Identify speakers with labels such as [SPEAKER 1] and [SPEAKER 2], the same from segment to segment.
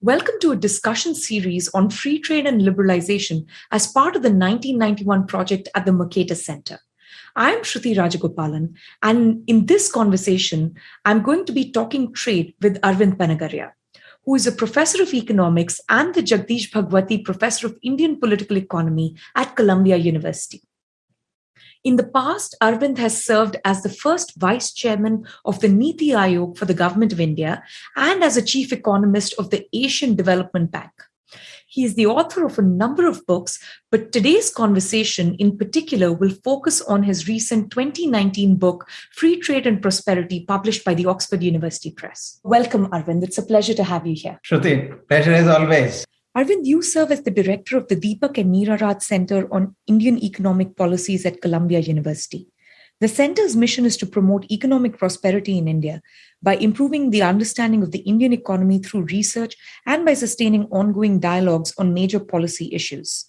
[SPEAKER 1] Welcome to a discussion series on free trade and liberalization as part of the 1991 project at the Mercatus Center. I'm Shruti Rajagopalan, and in this conversation, I'm going to be talking trade with Arvind Panagariya, who is a professor of economics and the Jagdish Bhagwati Professor of Indian Political Economy at Columbia University. In the past, Arvind has served as the first vice chairman of the Niti Aayog for the Government of India and as a chief economist of the Asian Development Bank. He is the author of a number of books, but today's conversation in particular will focus on his recent 2019 book, Free Trade and Prosperity, published by the Oxford University Press. Welcome, Arvind. It's a pleasure to have you here.
[SPEAKER 2] Shruti, pleasure as always.
[SPEAKER 1] Arvind, you serve as the director of the Deepak and Neera Raj Center on Indian Economic Policies at Columbia University. The center's mission is to promote economic prosperity in India by improving the understanding of the Indian economy through research and by sustaining ongoing dialogues on major policy issues.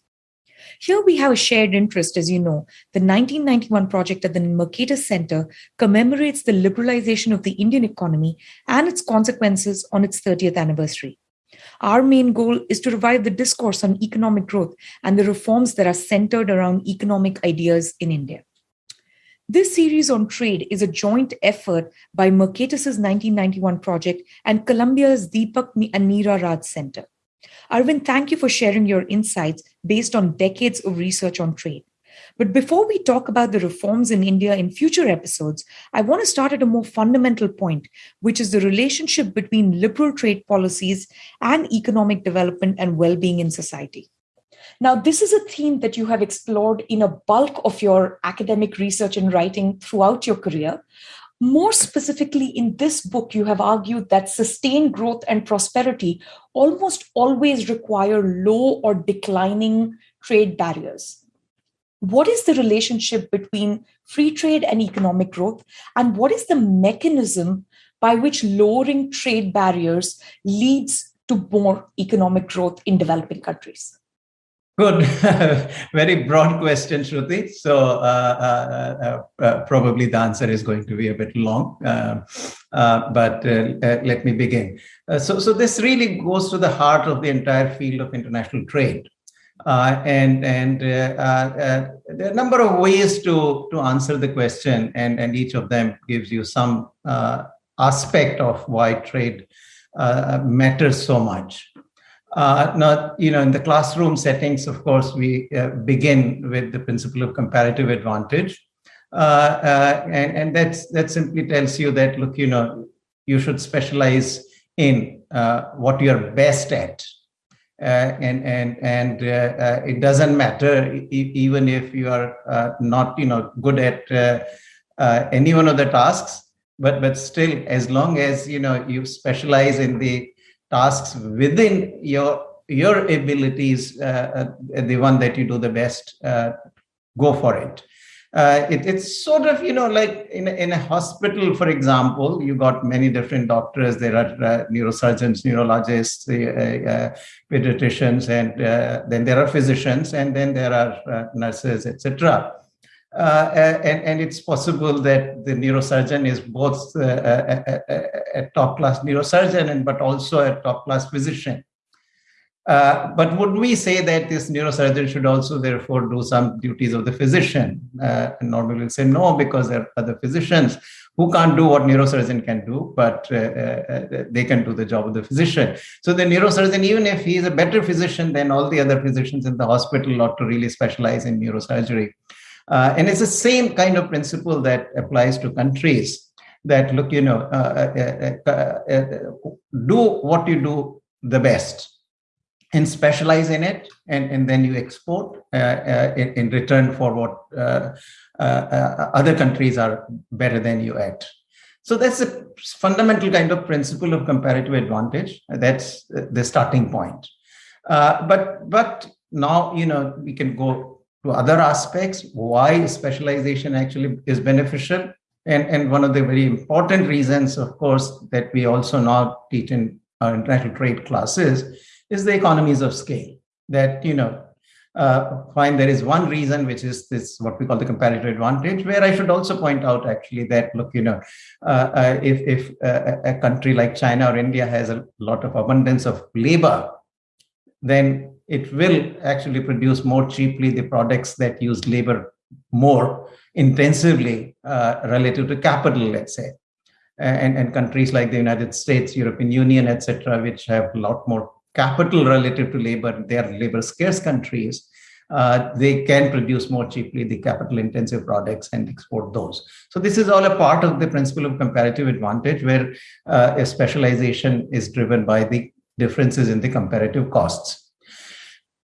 [SPEAKER 1] Here we have a shared interest, as you know. The 1991 project at the Mercatus Center commemorates the liberalization of the Indian economy and its consequences on its 30th anniversary. Our main goal is to revive the discourse on economic growth and the reforms that are centered around economic ideas in India. This series on trade is a joint effort by Mercatus's 1991 project and Columbia's Deepak and Neera Raj Center. Arvind, thank you for sharing your insights based on decades of research on trade. But before we talk about the reforms in India in future episodes, I want to start at a more fundamental point, which is the relationship between liberal trade policies and economic development and well being in society. Now, this is a theme that you have explored in a bulk of your academic research and writing throughout your career. More specifically, in this book, you have argued that sustained growth and prosperity almost always require low or declining trade barriers what is the relationship between free trade and economic growth and what is the mechanism by which lowering trade barriers leads to more economic growth in developing countries
[SPEAKER 2] Good. Very broad question, Shruti. So uh, uh, uh, uh, probably the answer is going to be a bit long, uh, uh, but let me begin. so, so this really goes to the heart of the entire field of international trade. Uh, and and uh, uh, there are a number of ways to to answer the question, and and each of them gives you some aspect of why trade matters so much. Uh, now, you know, in the classroom settings, of course, we uh, begin with the principle of comparative advantage. Uh, and, and that's, that simply tells you that, look, you know, you should specialize in what you're best at. Uh, and and and uh, uh, it doesn't matter even if you are not you know good at any one of the tasks but but still as long as you know you specialize in the tasks within your your abilities the one that you do the best go for it uh, it, it's sort of you know like in a, in a hospital for example you got many different doctors. There are uh, neurosurgeons neurologists uh, uh pediatricians and uh, then there are physicians and then there are uh, nurses etc and, and it's possible that the neurosurgeon is both a, a, a top class neurosurgeon and but also a top class physician uh, but would we say that this neurosurgeon should also therefore do some duties of the physician? Uh, normally we'll say no, because there are other physicians who can't do what neurosurgeon can do, but uh, uh, they can do the job of the physician. So the neurosurgeon, even if he is a better physician than all the other physicians in the hospital, ought to really specialize in neurosurgery. Uh, and it's the same kind of principle that applies to countries that look, you know, do what you do the best and specialize in it and, and then you export uh, uh, in, in, return for what uh, uh, uh, other countries are better than you at. So that's a fundamental kind of principle of comparative advantage. That's the starting point. Uh, but but now you know we can go to other aspects why specialization actually is beneficial and and one of the very important reasons of course that we also now teach in our international trade classes is the economies of scale that you know uh, there is one reason, which is this what we call the comparative advantage, where I should also point out actually that look, you know, uh, uh, if if uh, a country like China or India has a lot of abundance of labor, then it will actually produce more cheaply the products that use labor more intensively uh, relative to capital, let's say. And, and countries like the United States, European Union, etc., which have a lot more capital relative to labor, they are labor scarce countries. Uh, they can produce more cheaply the capital intensive products and export those. So this is all a part of the principle of comparative advantage where uh, a specialization is driven by the differences in the comparative costs.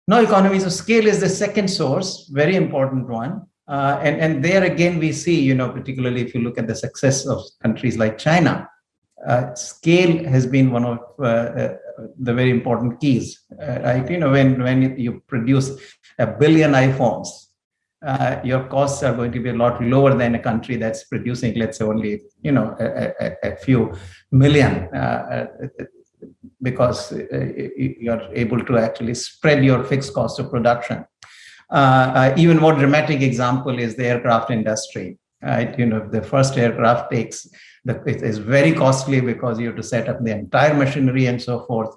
[SPEAKER 2] Now economies of scale is the second source, very important one. Uh, and, and there again, we see, you know, particularly if you look at the success of countries like China, uh, scale has been one of uh, uh the very important keys, uh, right? You know, when, when you produce a billion iPhones, uh, your costs are going to be a lot lower than a country that's producing, let's say, only, you know, a, a, a few million because you're able to actually spread your fixed cost of production. Uh, even more dramatic example is the aircraft industry. Right, you know, the first aircraft takes the, it is very costly because you have to set up the entire machinery and so forth.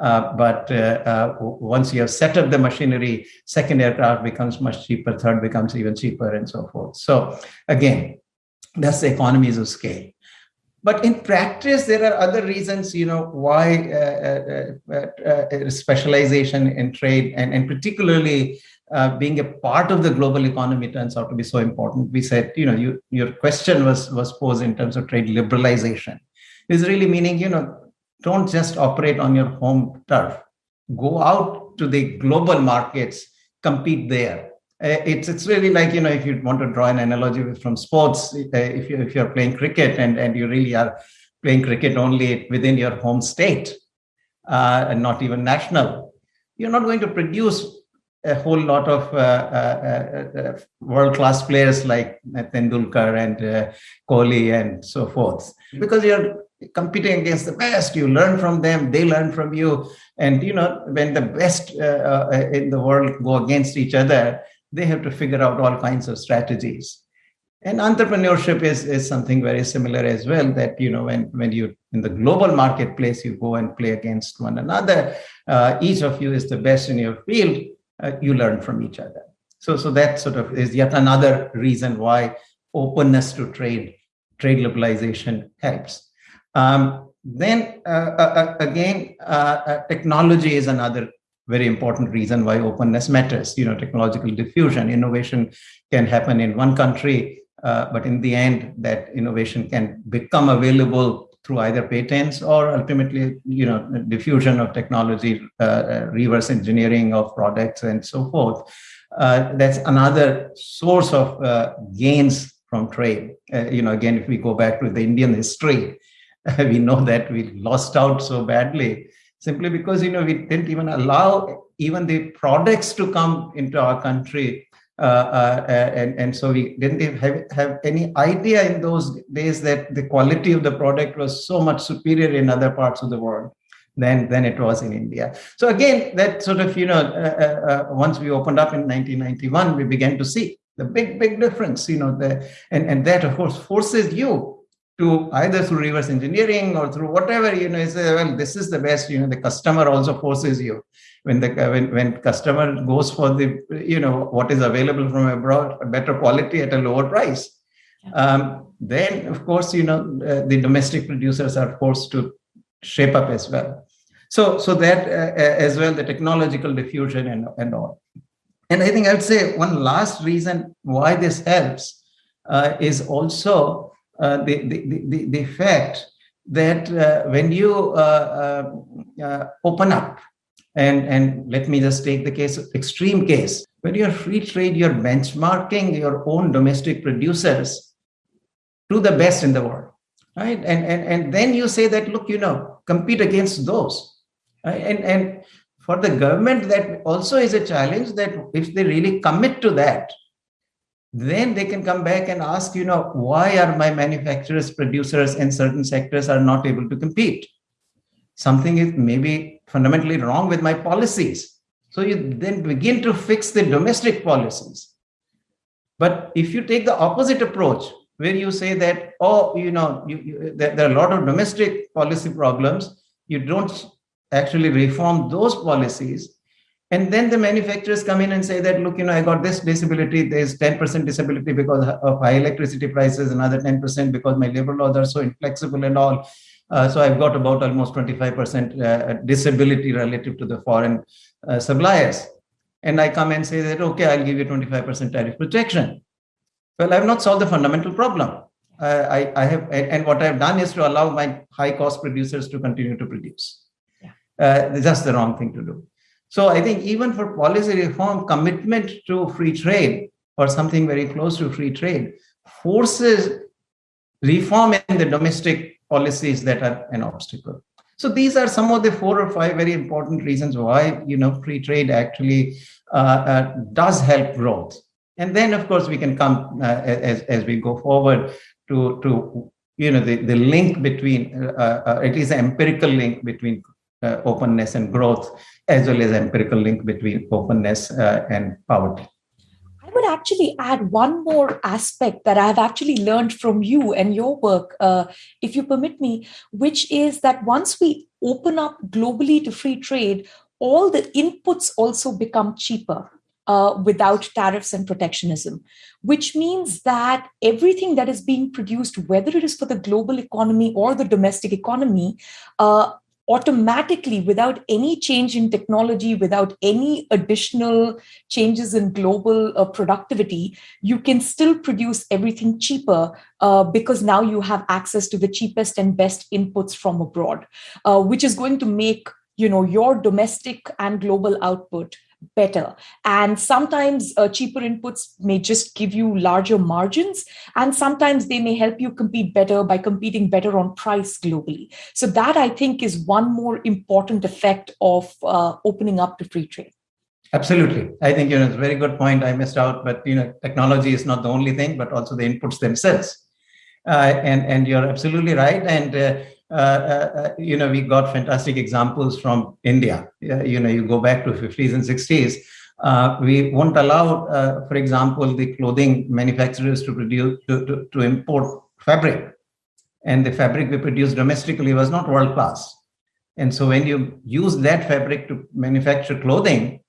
[SPEAKER 2] Uh, but uh, uh, once you have set up the machinery, second aircraft becomes much cheaper, third becomes even cheaper, and so forth. So again, that's the economies of scale. But in practice, there are other reasons, you know, why uh, uh, uh, specialization in trade and, and particularly uh, being a part of the global economy turns out to be so important. We said, you know, you, your question was was posed in terms of trade liberalization. Is really meaning, you know, don't just operate on your home turf. Go out to the global markets, compete there. Uh, it's it's really like you know if you want to draw an analogy from sports, uh, if you if you're playing cricket and and you really are playing cricket only within your home state and not even national, you're not going to produce a whole lot of uh, uh, uh, world-class players like Tendulkar and Kohli and so forth, because you're competing against the best. You learn from them; they learn from you. And you know, when the best in the world go against each other, they have to figure out all kinds of strategies. And entrepreneurship is, is something very similar as well. That you know, when when you in the global marketplace, you go and play against one another. Uh, each of you is the best in your field uh, you learn from each other. So, so that sort of is yet another reason why openness to trade, trade liberalization helps. Um, then uh, uh, uh again, uh, technology is another very important reason why openness matters. You know, technological diffusion, innovation can happen in one country, but in the end, that innovation can become available through either patents or ultimately, you know, diffusion of technology, uh, uh, reverse engineering of products, and so forth. Uh, that's another source of uh, gains from trade. Uh, you know, again, if we go back to the Indian history, we know that we lost out so badly simply because you know we didn't even allow even the products to come into our country and, and so we didn't have, have any idea in those days that the quality of the product was so much superior in other parts of the world than, than it was in India. So again, that sort of, you know, uh, uh, once we opened up in 1991, we began to see the big, big difference, you know, the, and, and that of course forces you to either through reverse engineering or through whatever, you know, say, well, this is the best, you know, the customer also forces you. When the when, when customer goes for the you know what is available from abroad a better quality at a lower price. Um, then of course you know uh, the domestic producers are forced to shape up as well. So so that uh, uh as well the technological diffusion and, and all. And i think i would say one last reason why this helps uh, is also uh, the, the, the, the fact that uh, when you open up and, and let me just take the case, extreme case. When you're free trade, you're benchmarking your own domestic producers to the best in the world. Right. And, and, and then you say that, look, you know, compete against those. Right? And, and for the government, that also is a challenge that if they really commit to that, then they can come back and ask, you know, why are my manufacturers, producers in certain sectors are not able to compete? Something is maybe fundamentally wrong with my policies. So you then begin to fix the domestic policies. But if you take the opposite approach, where you say that, oh, you know, you, you, there, there, are a lot of domestic policy problems, you don't actually reform those policies. And then the manufacturers come in and say that, look, you know, I got this disability, there's 10% disability because of high electricity prices, another 10% because my labor laws are so inflexible and all. Uh, so I've got about almost 25% uh, disability relative to the foreign uh, suppliers. And I come and say that, okay, I'll give you 25% tariff protection. Well, I have not solved the fundamental problem. Uh, I, I have, and what I've done is to allow my high cost producers to continue to produce. Yeah. Uh, that's the wrong thing to do. So I think even for policy reform, commitment to free trade or something very close to free trade forces reform in the domestic policies that are an obstacle. So these are some of the four or five very important reasons why you know free trade actually uh, uh, does help growth. And then, of course, we can come uh, as, as we go forward to, to you know, the, the link between, at least the empirical link between uh, openness and growth, as well as empirical link between openness uh, and poverty.
[SPEAKER 1] I would actually add one more aspect that I've actually learned from you and your work, uh, if you permit me, which is that once we open up globally to free trade, all the inputs also become cheaper uh, without tariffs and protectionism, which means that everything that is being produced, whether it is for the global economy or the domestic economy, uh, automatically, without any change in technology, without any additional changes in global uh, productivity, you can still produce everything cheaper uh, because now you have access to the cheapest and best inputs from abroad, uh, which is going to make you know your domestic and global output better. And sometimes uh, cheaper inputs may just give you larger margins, and sometimes they may help you compete better by competing better on price globally. So, that I think is one more important effect of uh, opening up to free trade.
[SPEAKER 2] Absolutely. I think you know it's a very good point. I missed out, but you know, technology is not the only thing, but also the inputs themselves. Uh, and and you're absolutely right. And uh, you know, we got fantastic examples from India. you know, you go back to 50s and 60s. Uh, we won't allow, uh, for example, the clothing manufacturers to produce to, to, to, import fabric, and the fabric we produce domestically was not world class. And so, when you use that fabric to manufacture clothing,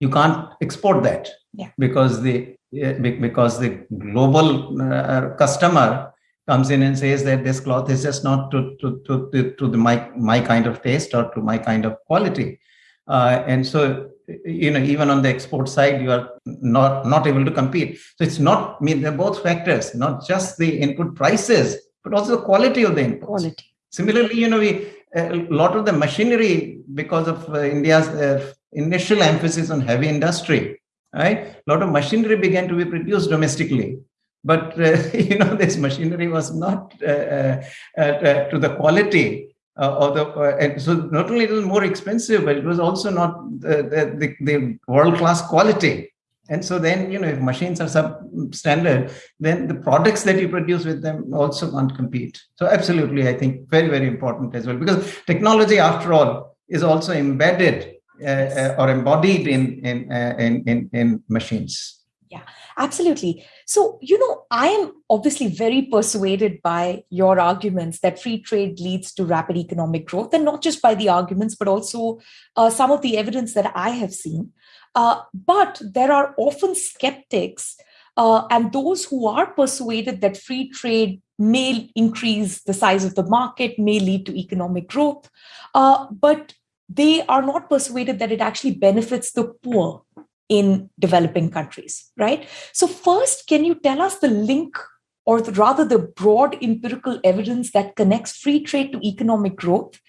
[SPEAKER 2] you can't export that yeah. because the because the global uh, customer comes in and says that this cloth is just not to to to, to, to the my my kind of taste or to my kind of quality. Uh, and so you know even on the export side you are not not able to compete. So it's not I mean they're both factors not just the input prices but also the quality of the input quality. Similarly you know we a lot of the machinery because of uh, india's uh, initial emphasis on heavy industry right? A lot of machinery began to be produced domestically but uh, you know this machinery was not uh, uh, uh to the quality uh, the and so not only it was more expensive but it was also not the, the, the world class quality. And so then you know if machines are substandard then the products that you produce with them also can't compete. So absolutely i think very very important as well because technology after all is also embedded uh, or embodied in in, in in in machines
[SPEAKER 1] yeah Absolutely. So, you know, I am obviously very persuaded by your arguments that free trade leads to rapid economic growth, and not just by the arguments, but also uh, some of the evidence that I have seen. Uh, but there are often skeptics uh, and those who are persuaded that free trade may increase the size of the market, may lead to economic growth, uh, but they are not persuaded that it actually benefits the poor in developing countries, right? So, first, can you tell us the link, or the, rather the broad empirical evidence that connects free trade to economic growth?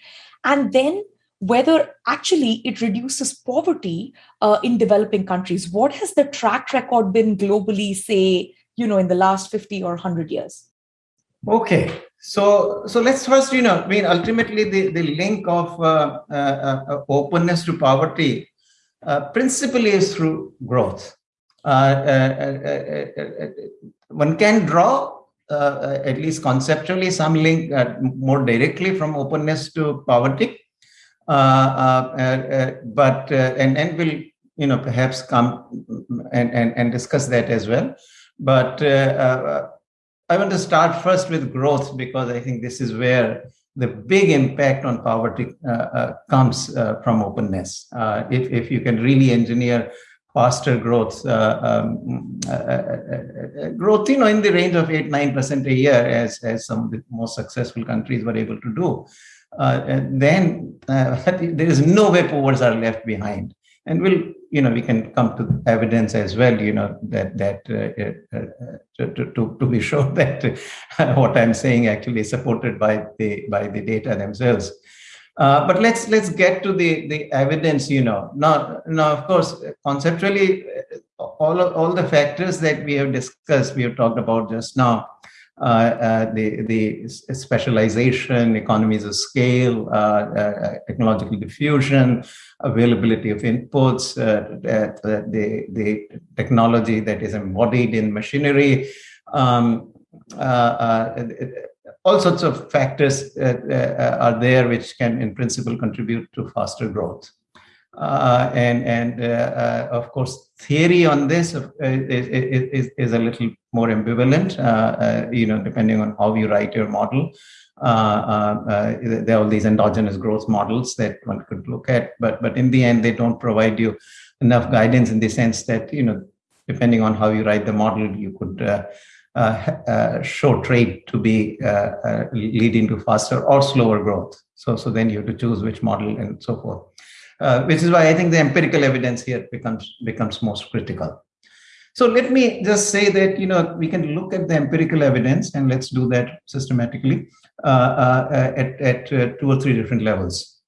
[SPEAKER 1] And then whether actually it reduces poverty uh, in developing countries. What has the track record been globally, say, you know, in the last 50 or 100 years?
[SPEAKER 2] Okay, so so let's first, you know, I mean, ultimately the, the link of uh, uh, uh openness to poverty Uh, principally is through growth. Uh, uh, uh, uh one can draw, at least conceptually, some link more directly from openness to poverty. but and and will you know perhaps come mm, mm, and and, and discuss that as well. But I want to start first with growth because I think this is where the big impact on poverty uh, uh, comes uh, from openness. Uh, if, if you can really engineer faster growth, uh, um, uh, growth, you know, in the range of eight, nine percent a year, as as some of the most successful countries were able to do, then there is no way poor are left behind and we'll you know we can come to evidence as well you know that that uh, uh, to, to, to be sure that uh, what i'm saying actually is supported by the by the data themselves. Uh, but let's let's get to the the evidence you know. Now now of course conceptually all of, all the factors that we have discussed we have talked about just now uh, uh, Uh, uh, the, the specialization, economies of scale, uh, uh, technological diffusion, availability of inputs, the, the technology that is embodied in machinery, um, all sorts of factors are there which can, in principle, contribute to faster growth. Uh, and and uh, uh, of course theory on this is, is, is a little more ambivalent you know depending on how you write your model there are all these endogenous growth models that one could look at but but in the end they don't provide you enough guidance in the sense that you know depending on how you write the model you could uh, uh, show trade to be uh, leading to faster or slower growth. So, so then you have to choose which model and so forth uh, which is why I think the empirical evidence here becomes becomes most critical. So let me just say that you know we can look at the empirical evidence and let's do that systematically uh, uh, at, at uh, two or three different levels.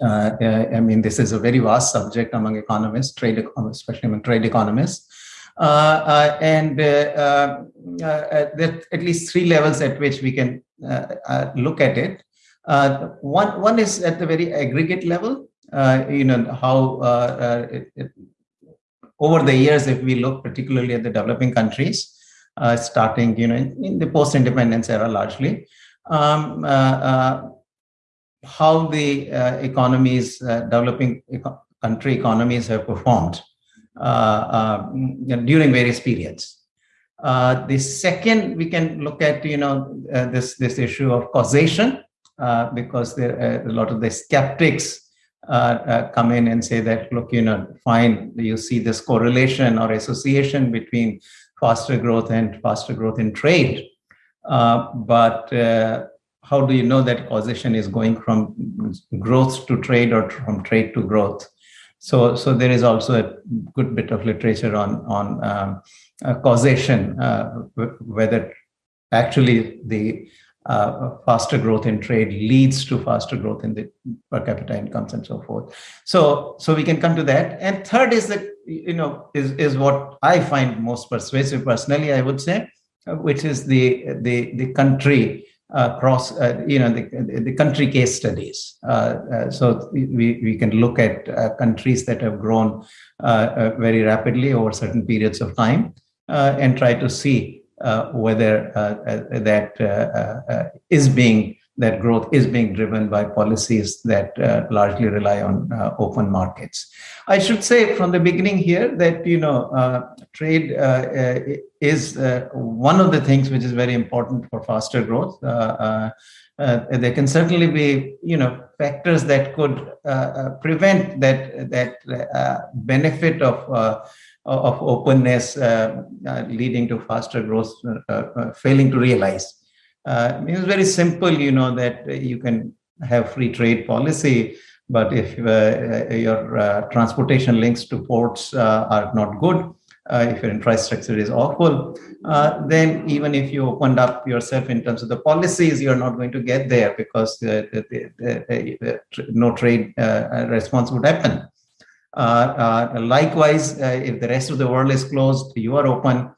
[SPEAKER 2] Uh, uh, I mean, this is a very vast subject among economists, trade, especially among trade economists. and there are at least three levels at which we can look at it. one, one is at the very aggregate level, uh, you know how uh, uh, it, it, over the years, if we look particularly at the developing countries, starting you know in, in the post-independence era largely, um, how the economies, developing eco country economies have performed during various periods. Uh, the second, we can look at you know uh, this this issue of causation uh, because there a lot of the skeptics uh, uh, come in and say that, look, you know, fine, you see this correlation or association between faster growth and faster growth in trade. Uh, but uh, how do you know that causation is going from growth to trade or from trade to growth? So, so there is also a good bit of literature on on um, uh, causation, uh, whether actually the uh, faster growth in trade leads to faster growth in the per capita incomes and so forth. So, so we can come to that. And third is that you know is is what I find most persuasive personally. I would say, uh, which is the the the country uh, cross uh, you know the, the country case studies. Uh, uh so we we can look at countries that have grown very rapidly over certain periods of time and try to see uh, Uh, whether uh, uh, that uh, uh, is being that growth is being driven by policies that uh, largely rely on uh, open markets. I should say from the beginning here that you know uh, trade is one of the things which is very important for faster growth. there can certainly be you know factors that could prevent that that benefit of of openness uh, uh, leading to faster growth, uh, failing to realize. it's very simple, you know, that you can have free trade policy, but if your transportation links to ports are not good, uh, if your infrastructure is awful, uh, then even if you opened up yourself in terms of the policies, you're not going to get there because the, the, the, no trade uh, response would happen. Uh, uh, likewise, uh, if the rest of the world is closed, you are open,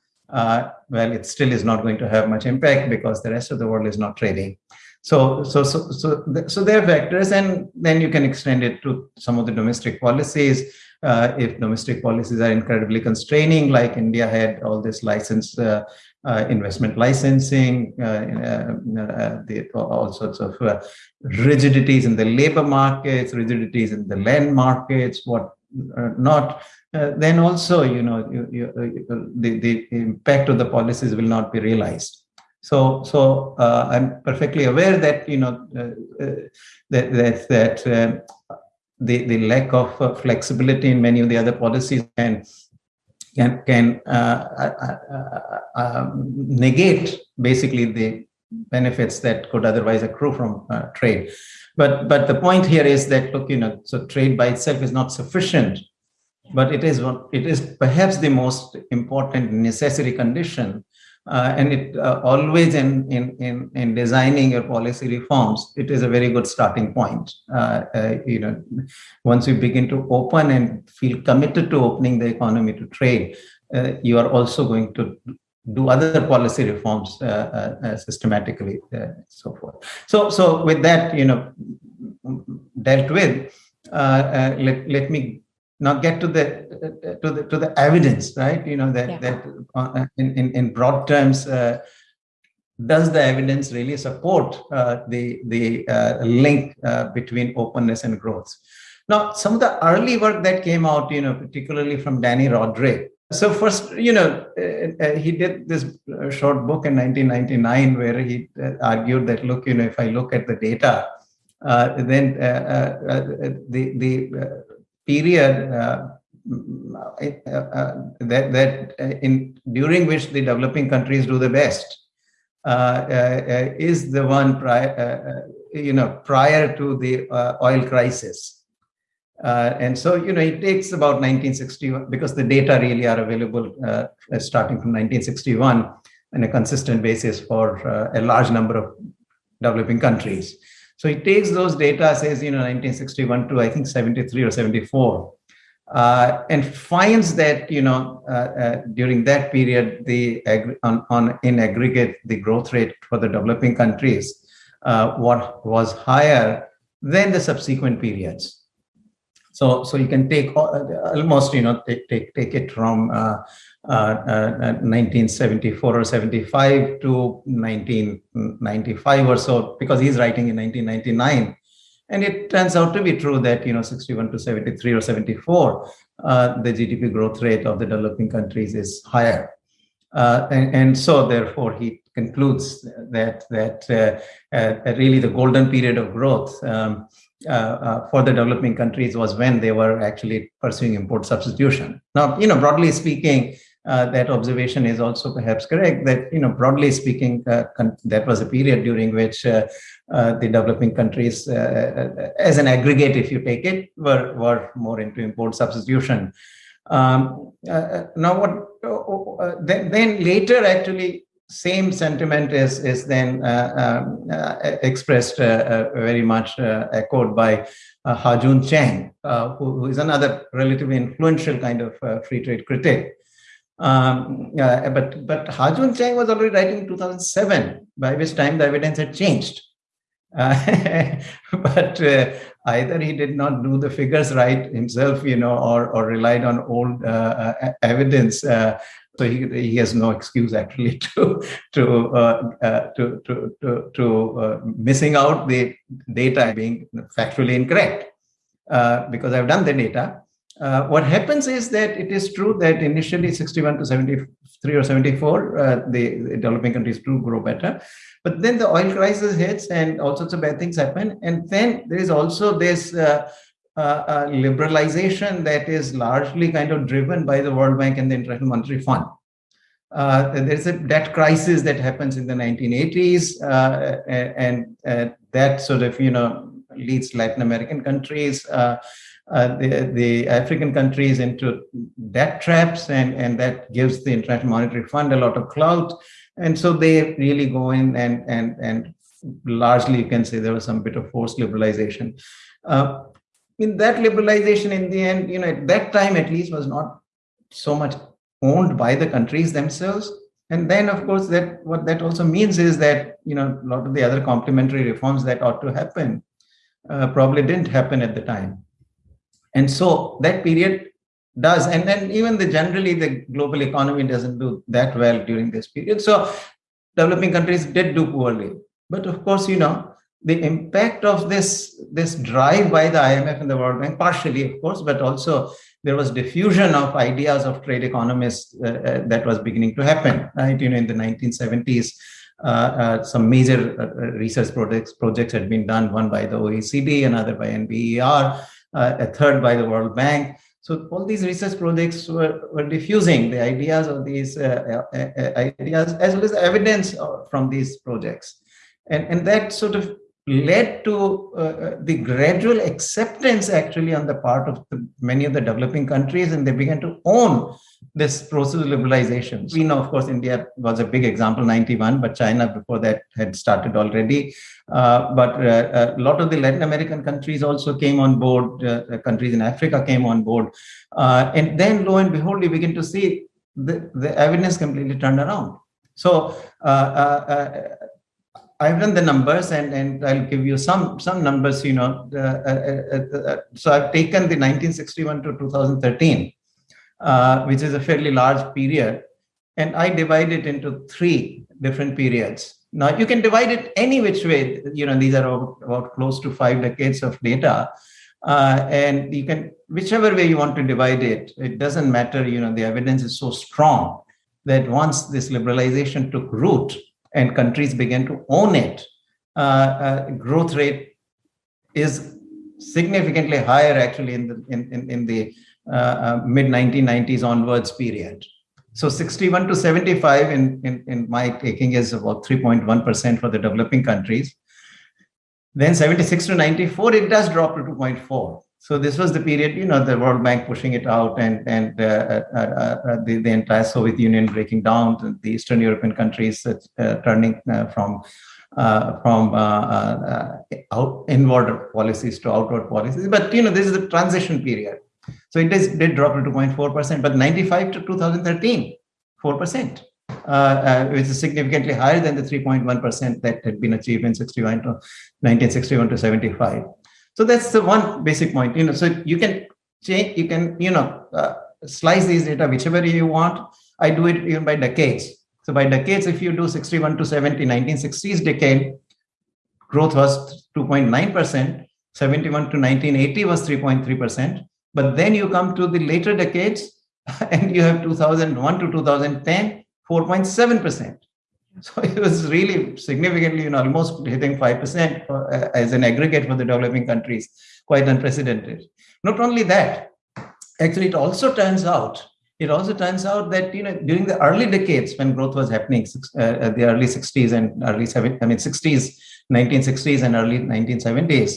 [SPEAKER 2] well, it still is not going to have much impact because the rest of the world is not trading. So, so, so, so, so there are vectors, and then you can extend it to some of the domestic policies. Uh, if domestic policies are incredibly constraining, like India had all this license uh, uh, investment licensing, the, all sorts of rigidities in the labor markets, rigidities in the land markets, what Uh, not. Uh, then also, you know, you, you, uh, the, the impact of the policies will not be realized. So, so I'm perfectly aware that you know that that, that the the lack of flexibility in many of the other policies can can can uh, uh, uh, um, negate basically the benefits that could otherwise accrue from uh, trade. But but the point here is that look, you know, so trade by itself is not sufficient, but it is what it is perhaps the most important necessary condition uh, and it uh, always in, in, in, in designing your policy reforms, it is a very good starting point. Uh, uh, you know, once you begin to open and feel committed to opening the economy to trade, uh, you are also going to do other policy reforms uh, systematically, so forth. So, so with that, you know, dealt with, let, let me now get to the to the to the evidence right you know that yeah. that uh, in, in in broad terms uh, does the evidence really support uh, the the uh, link uh, between openness and growth now some of the early work that came out you know particularly from Dani Rodrik so first you know uh, uh he did this uh, short book in 1999 where he uh, argued that look you know if i look at the data then the the period uh, mm, uh, uh, that that in during which the developing countries do the best is the one prior, you know prior to the oil crisis. And so, you know, it takes about 1961 because the data really are available starting from 1961 on a consistent basis for a large number of developing countries. So it takes those data, says, you know, 1961 to I think 73 or 74, uh, and finds that, you know, uh, uh, during that period, the on, on, in aggregate, the growth rate for the developing countries uh, what was higher than the subsequent periods. So, so you can take almost, you know, take, take, take it from uh, 1974 uh, or 75 to 1995 or so, because he's writing in 1999. And it turns out to be true that, you know, 61 to 73 or 74, uh, the GDP growth rate of the developing countries is higher. Uh, and, and, so therefore he concludes that that uh, uh, really the golden period of growth um, uh, for the developing countries was when they were actually pursuing import substitution. Now, you know, broadly speaking, uh, that observation is also perhaps correct that you know broadly speaking uh, that was a period during which uh, uh the developing countries uh, uh, as an aggregate if you take it were were more into import substitution um, now what then, then later actually same sentiment is is then um, expressed very much echoed by uh, Ha-Joon Chang, who, who is another relatively influential kind of free trade critic. Um, uh, but but Ha-Joon Chang was already writing in 2007, by which time the evidence had changed. Uh, but uh, either he did not do the figures right himself, you know, or or relied on old uh, uh, evidence. Uh, so he, he has no excuse actually to to to to to, to missing out the data being factually incorrect. because I've done the data, uh, what happens is that it is true that initially 61 to 73 or 74, uh, the, the, developing countries do grow better. But then the oil crisis hits and all sorts of bad things happen. And then there is also this uh, uh, uh liberalization that is largely kind of driven by the World Bank and the International Monetary Fund. Uh, there's a debt crisis that happens in the 1980s, and that sort of, you know, leads Latin American countries uh, the, the African countries into debt traps, and, and that gives the International Monetary Fund a lot of clout. And so they really go in and, and, and largely you can say there was some bit of forced liberalization. Uh, in that liberalization, in the end, you know, at that time at least was not so much owned by the countries themselves. And then, of course, that what that also means is that you know a lot of the other complementary reforms that ought to happen uh, probably didn't happen at the time. And so that period does. And then even the generally the global economy doesn't do that well during this period. So developing countries did do poorly. But of course, you know, the impact of this, this drive by the IMF and the World Bank, partially, of course, but also there was diffusion of ideas of trade economists uh, uh, that was beginning to happen, right? You know, in the 1970s, uh, uh, some major uh, uh, research projects projects had been done, one by the OECD, another by NBER, a third by the World Bank. So all these research projects were, were diffusing the ideas of these ideas as well as evidence from these projects. And, and that sort of led to uh, uh, the gradual acceptance actually on the part of the, many of the developing countries and they began to own this process of liberalization. We know, of course, India was a big example, 91, but China before that had started already. Uh, but uh, a lot of the Latin American countries also came on board, uh, countries in Africa came on board. Uh, and then lo and behold, we begin to see the, the evidence completely turned around. So I've done the numbers and, and I'll give you some some numbers, you know. Uh, uh, uh, so I've taken the 1961 to 2013, which is a fairly large period, and I divide it into three different periods. Now you can divide it any which way. You know, these are about, about close to five decades of data. Uh, and you can whichever way you want to divide it it doesn't matter you know the evidence is so strong that once this liberalization took root and countries began to own it, uh, uh, growth rate is significantly higher actually in the in, in, in the uh, uh mid 1990s onwards period. So 61 to 75 in, in, in my taking is about 3.1% for the developing countries. Then 76 to 94, it does drop to 2.4. So this was the period, you know, the World Bank pushing it out and, and uh, uh, uh, the, the entire Soviet Union breaking down, the Eastern European countries turning from uh, from uh, uh, out, inward policies to outward policies. But you know, this is a transition period. So it is, did drop to 2.4%, but 95 to 2013, 4%, which is significantly higher than the 3.1% that had been achieved in 61 to 1961 to 75. So that's the one basic point. You know, so you can change, you can, you know, uh, slice these data whichever you want. I do it even by decades. So by decades, if you do 61 to 70, 1960s decade, growth was 2.9%, 71 to 1980 was 3.3%. But then you come to the later decades and you have 2001 to 2010, 4.7%. So it was really significantly, you know, almost hitting 5% for, uh, as an aggregate for the developing countries, quite unprecedented. Not only that, actually, it also turns out, it also turns out that, you know, during the early decades when growth was happening, uh, the early 60s and early 70s, I mean, 60s, 1960s and early 1970s,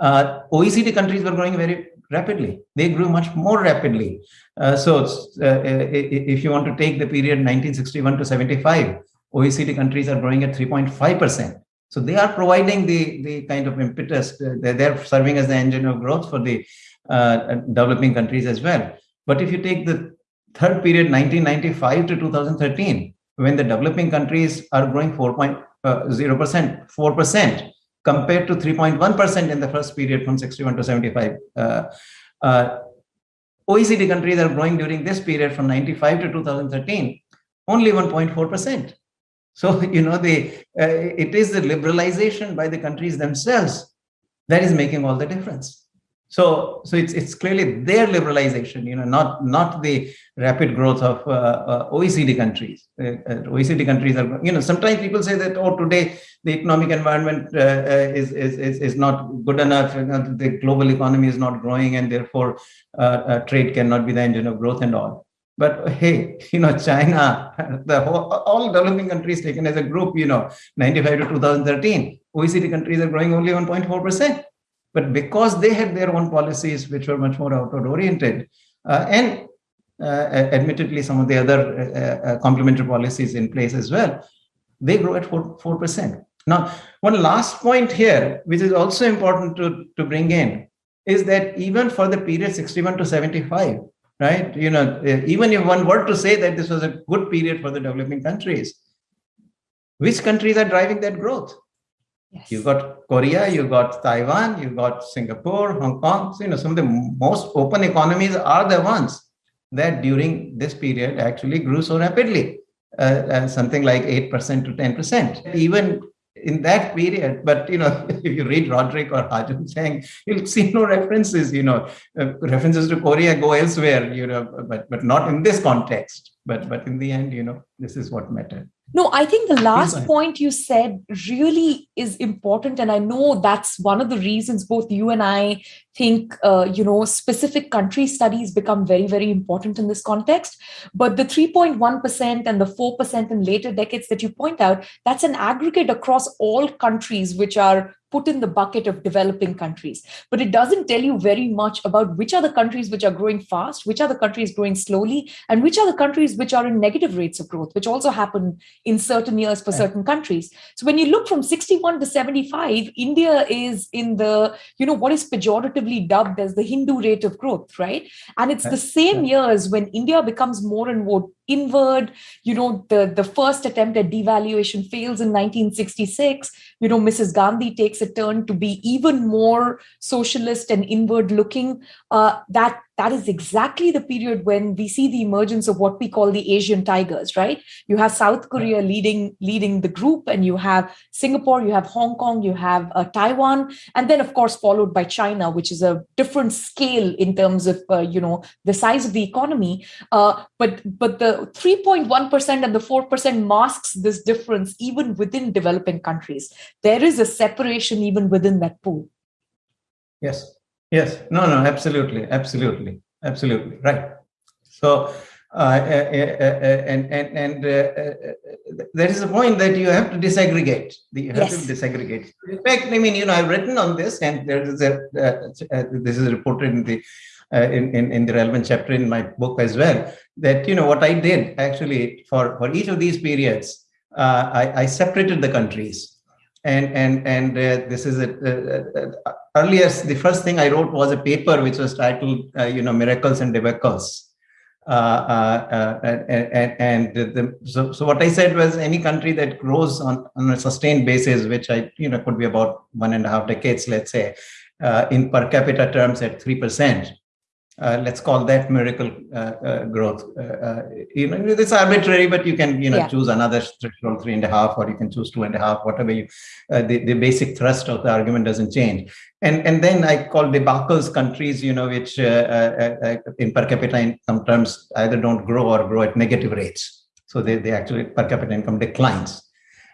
[SPEAKER 2] uh, OECD countries were growing very rapidly. They grew much more rapidly. Uh, so uh, if you want to take the period 1961 to 75, OECD countries are growing at 3.5%. So they are providing the, the kind of impetus, they're, they're serving as the engine of growth for the uh, developing countries as well. But if you take the third period, 1995 to 2013, when the developing countries are growing 4.0, uh, 4%, compared to 3.1% in the first period from 61 to 75. Uh, uh, OECD countries are growing during this period from 95 to 2013, only 1.4%. So, you know, the, uh, it is the liberalization by the countries themselves that is making all the difference. So, so it's, it's clearly their liberalization, you know, not, not the rapid growth of uh, uh, OECD countries. Uh, uh OECD countries are, you know, sometimes people say that, oh, today the economic environment uh, is, is, is, is not good enough, you know, the global economy is not growing and therefore trade cannot be the engine of growth and all. But hey, you know, China, the whole, all developing countries taken as a group, you know, 95 to 2013, OECD countries are growing only 1.4%. But because they had their own policies, which were much more outward oriented, uh, and uh, admittedly some of the other uh, uh complementary policies in place as well, they grow at 4, 4%. Now, one last point here, which is also important to, to bring in, is that even for the period 61 to 75, right? You know, even if one were to say that this was a good period for the developing countries, which countries are driving that growth? Yes. You got Korea, you've got Taiwan, you've got Singapore, Hong Kong. So, you know, some of the most open economies are the ones that during this period actually grew so rapidly, uh, uh, something like 8% to 10%. Even in that period. But you know, if you read Rodrik or Ha-Joon Chang, you'll see no references. You know, uh, references to Korea go elsewhere. You know, but but not in this context. But but in the end, you know, this is what mattered.
[SPEAKER 1] No, I think the last point you said really is important. And I know that's one of the reasons both you and I think, uh, you know, specific country studies become very, very important in this context. But the 3.1% and the 4% in later decades that you point out, that's an aggregate across all countries which are put in the bucket of developing countries. But it doesn't tell you very much about which are the countries which are growing fast, which are the countries growing slowly, and which are the countries which are in negative rates of growth, which also happen in certain years for certain countries. So when you look from 61 to 75, India is in the, you know, what is pejoratively dubbed as the Hindu rate of growth, right? And it's the same years when India becomes more and more inward you know the the first attempt at devaluation fails in 1966 you know mrs gandhi takes a turn to be even more socialist and inward looking. Uh, that that is exactly the period when we see the emergence of what we call the asian tigers right? You have south korea leading leading the group and you have singapore you have hong kong you have uh, taiwan and then of course followed by china which is a different scale in terms of uh, you know the size of the economy. Uh, but but the 3.1% and the 4% masks this difference even within developing countries there is a separation even within that pool
[SPEAKER 2] yes Yes, no, no, absolutely, absolutely, absolutely, right. So, uh, uh, uh, uh and and and uh, there is a point that you have to disaggregate. You have yes. to disaggregate. In fact, I mean, you know, I've written on this, and there is a this is reported in the in, in in the relevant chapter in my book as well. That you know what I did actually for for each of these periods, I, I separated the countries and and and uh, this is a, uh, earlier the first thing i wrote was a paper which was titled uh, you know miracles and debacles uh, uh, uh, and, and the, so, so what i said was any country that grows on, on a sustained basis which i you know could be about one and a half decades let's say in per capita terms at 3% uh, let's call that miracle uh, uh, growth. Uh, uh, you know, it's arbitrary, but you can you know yeah. choose another threshold three and a half, or you can choose two and a half, whatever you. Uh, the, the basic thrust of the argument doesn't change. And and then I call debacles countries, you know, which in per capita income terms either don't grow or grow at negative rates. So they, they actually per capita income declines.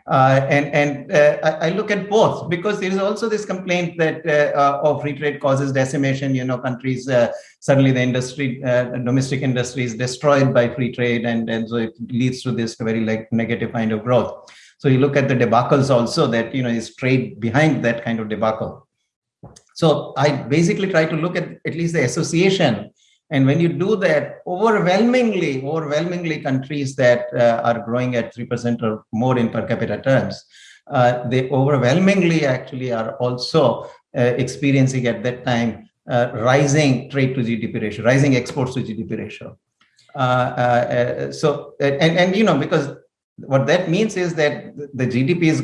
[SPEAKER 2] Uh, and and uh, I, I, look at both because there is also this complaint that uh, of free trade causes decimation. You know, countries suddenly the industry, domestic industry is destroyed by free trade, and and so it leads to this very like negative kind of growth. So you look at the debacles also that you know is trade behind that kind of debacle. So I basically try to look at at least the association and when you do that, overwhelmingly, overwhelmingly countries that uh, are growing at 3% or more in per capita terms, uh, they overwhelmingly actually are also uh, experiencing at that time uh, rising trade to GDP ratio, rising exports to GDP ratio. Uh, uh, so, and, and, you know, because what that means is that the GDP is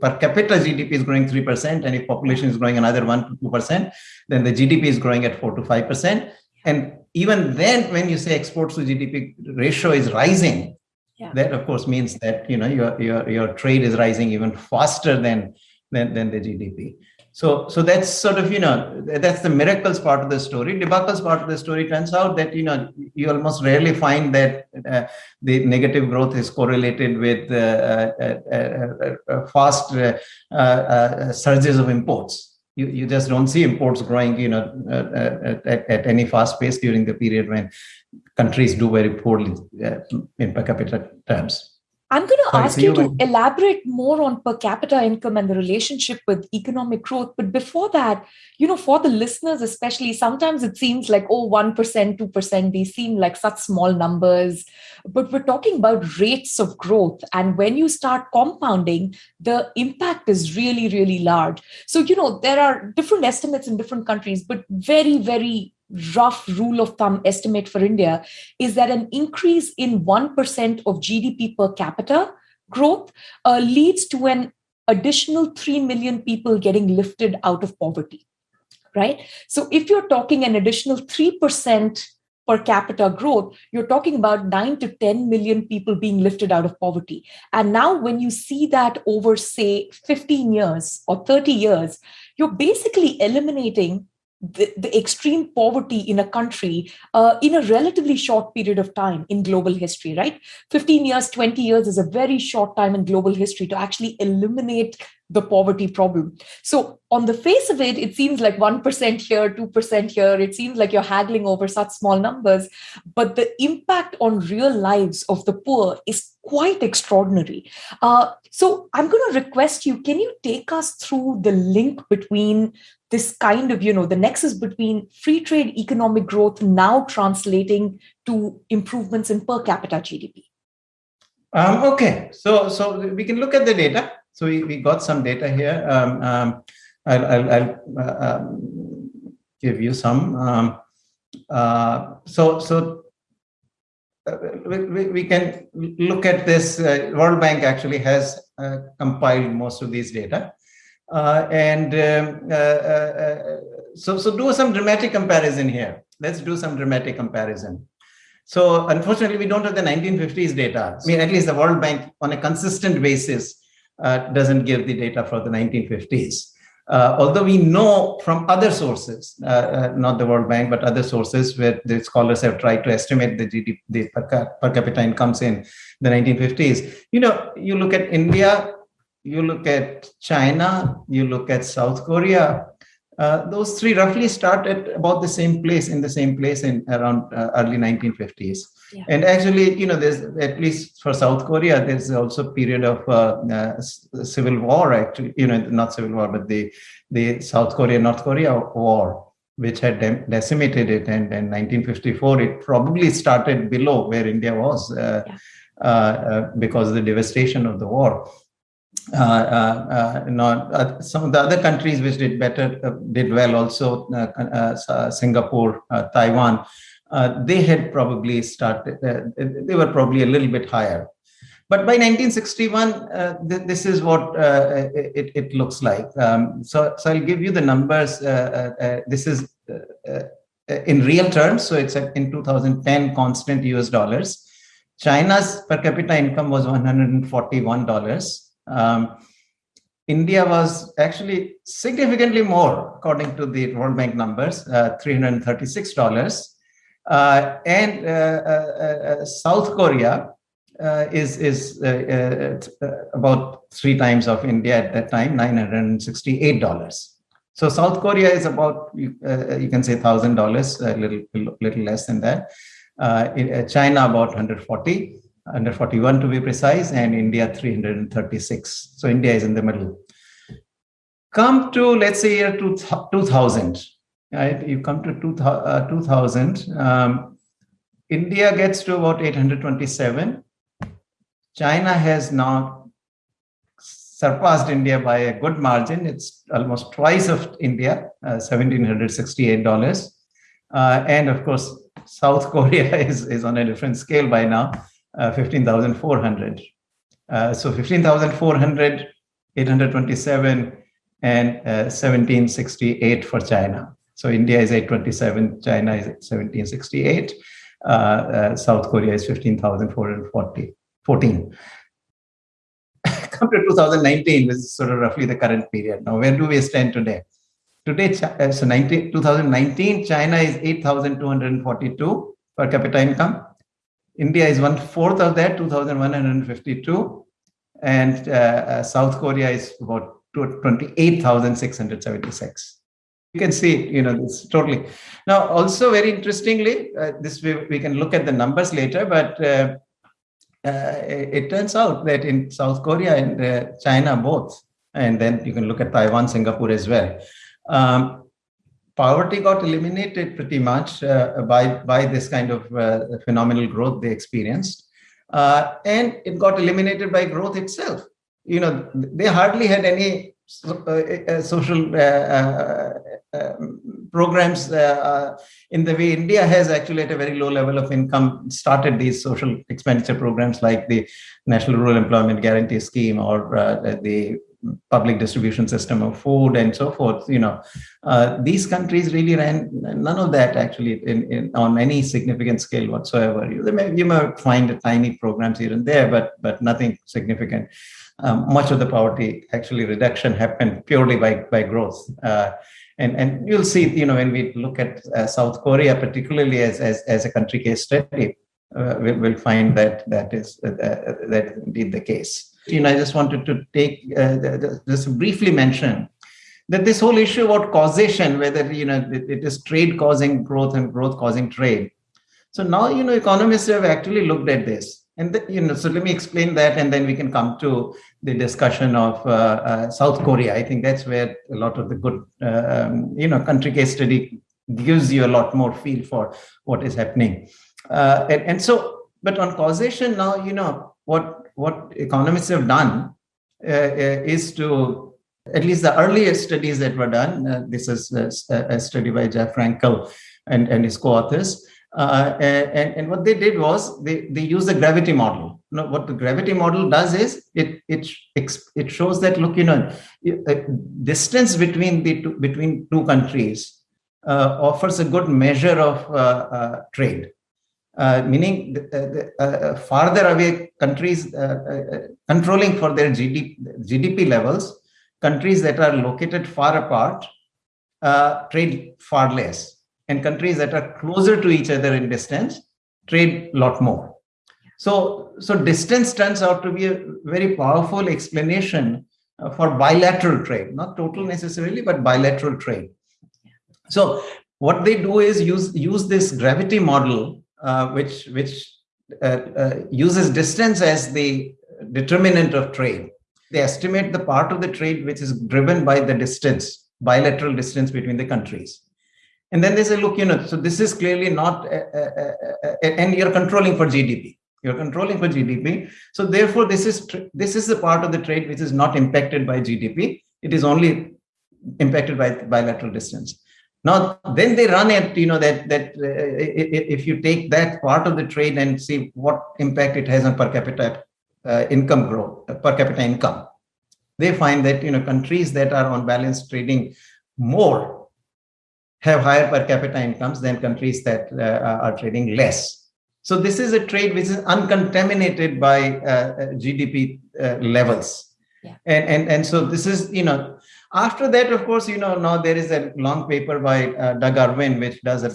[SPEAKER 2] per capita GDP is growing 3%, and if population is growing another 1 to 2%, then the GDP is growing at 4 to 5%. And even then, when you say exports to GDP ratio is rising, yeah. that of course means that you know your your your trade is rising even faster than than, than the GDP. So so that's sort of you know that's the miracles part of the story. Debacles part of the story turns out that you know you almost rarely find that uh, the negative growth is correlated with uh, uh, uh, uh fast uh, surges of imports you, you just don't see imports growing you know at, at, at any fast pace during the period when countries do very poorly uh, in per capita terms
[SPEAKER 1] I'm going to Sorry, ask you, to elaborate more on per capita income and the relationship with economic growth. But before that, you know, for the listeners, especially, sometimes it seems like, oh, 1%, 2%, these seem like such small numbers. But we're talking about rates of growth. And when you start compounding, the impact is really, really large. So, you know, there are different estimates in different countries, but very, very rough rule of thumb estimate for India is that an increase in 1% of GDP per capita growth uh, leads to an additional 3 million people getting lifted out of poverty. Right? So if you're talking an additional 3% per capita growth, you're talking about 9 to 10 million people being lifted out of poverty. And now, when you see that over, say, 15 years or 30 years, you're basically eliminating the, the extreme poverty in a country uh, in a relatively short period of time in global history, right? 15 years, 20 years is a very short time in global history to actually eliminate the poverty problem. So, on the face of it, it seems like 1% here, 2% here. It seems like you're haggling over such small numbers. But the impact on real lives of the poor is quite extraordinary. Uh, so, I'm going to request you can you take us through the link between this kind of, you know, the nexus between free trade economic growth now translating to improvements in per capita GDP?
[SPEAKER 2] Um, okay, so so we can look at the data. So we, we got some data here. Um, um, I'll, I'll, I'll uh, um, give you some. Um, uh, so so we, we, can look at this. Uh, World Bank actually has uh, compiled most of these data. Uh, and um, uh, uh, so, so do some dramatic comparison here. Let's do some dramatic comparison. So unfortunately, we don't have the 1950s data. I mean, at least the World Bank on a consistent basis uh, doesn't give the data for the 1950s. Uh, although we know from other sources, uh, not the World Bank, but other sources where the scholars have tried to estimate the GDP, the per, per capita incomes in the 1950s. You know, you look at India, you look at China, you look at South Korea, uh, those three roughly start at about the same place in the same place in around uh, early 1950s. Yeah. And actually, you know, there's at least for South Korea, there's also a period of uh, uh civil war. Actually, you know, not civil war, but the the South Korea North Korea war, which had decimated it. And in 1954, it probably started below where India was uh, yeah. because of the devastation of the war. Uh, uh, uh, not some of the other countries which did better did well also Singapore, Taiwan. Uh, they had probably started. Uh, they were probably a little bit higher. But by 1961, uh, th this is what it, it, looks like. Um, so, so I'll give you the numbers. this is in real terms. So it's in 2010 constant US dollars. China's per capita income was $141. Um, India was actually significantly more, according to the World Bank numbers, uh, $336. Uh, and uh, uh, uh South Korea uh, is, is uh, about three times of India at that time, $968. So South Korea is about, you, can say $1,000, a little, little less than that. China about 140 under 41 to be precise, and India 336. So India is in the middle. Come to, let's say, year 2000, right? You come to 2000, uh, um, India gets to about 827. China has now surpassed India by a good margin. It's almost twice of India, uh, $1,768. Uh, and of course, South Korea is, is on a different scale by now. Uh, 15,400. Uh, so 15,400, 827, and uh, 1768 for China. So India is 827, China is 1768, uh, uh, South Korea is 15,440, 14. Come to 2019, this is sort of roughly the current period. Now, where do we stand today? Today, so 19, 2019, China is 8,242 per capita income. India is one fourth of that, 2,152. And uh, uh, South Korea is about 28,676. You can see, you know, this totally. Now, also very interestingly, uh, this way we can look at the numbers later, but uh, uh, it turns out that in South Korea and uh, China both, and then you can look at Taiwan, Singapore as well. Um, poverty got eliminated pretty much uh, by, by this kind of uh, phenomenal growth they experienced. And it got eliminated by growth itself. You know, they hardly had any uh, uh, social uh, um, programs in the way India has actually at a very low level of income started these social expenditure programs like the National Rural Employment Guarantee Scheme or the public distribution system of food and so forth. You know, uh, these countries really ran none of that actually in, in on any significant scale whatsoever. You may, you may find tiny programs here and there, but but nothing significant. Um, much of the poverty actually reduction happened purely by by growth. Uh, and and you'll see, you know, when we look at uh, South Korea, particularly as as as a country case study, uh, we'll, we'll, find that that is uh, that indeed the case. You know, I just wanted to take uh, just briefly mention that this whole issue about causation, whether you know it, it is trade causing growth and growth causing trade. So now you know economists have actually looked at this and the, you know, so let me explain that, and then we can come to the discussion of uh, uh, South Korea. I think that's where a lot of the good, uh, um, you know, country case study gives you a lot more feel for what is happening. Uh, and, and so, but on causation now, you know, what what economists have done uh, uh, is to at least the earliest studies that were done. this is a, a, study by Jeff Frankel and, and his co-authors uh, and, and what they did was they, they use the gravity model. You know, what the gravity model does is it it it shows that look, you know, distance between the two, between two countries uh, offers a good measure of uh, uh trade. Uh, meaning the, the uh, farther away countries controlling for their GDP, GDP levels, countries that are located far apart trade far less and countries that are closer to each other in distance trade a lot more. So, so distance turns out to be a very powerful explanation uh, for bilateral trade, not total necessarily, but bilateral trade. So what they do is use, use this gravity model, uh, which, which uh, uh uses distance as the determinant of trade. They estimate the part of the trade which is driven by the distance, bilateral distance between the countries. And then they say, look, you know, so this is clearly not, uh, uh, uh, and you're controlling for GDP. You're controlling for GDP. So therefore, this is this is the part of the trade which is not impacted by GDP. It is only impacted by bilateral distance. Now, then they run at you know that that uh, if you take that part of the trade and see what impact it has on per capita uh, income growth, uh, per capita income, they find that you know countries that are on balance trading more have higher per capita incomes than countries that uh, are trading less. So this is a trade which is uncontaminated by uh, GDP uh, levels. Yeah. And, and, and so this is, you know, after that, of course, you know, now there is a long paper by uh, Doug Irwin, which does a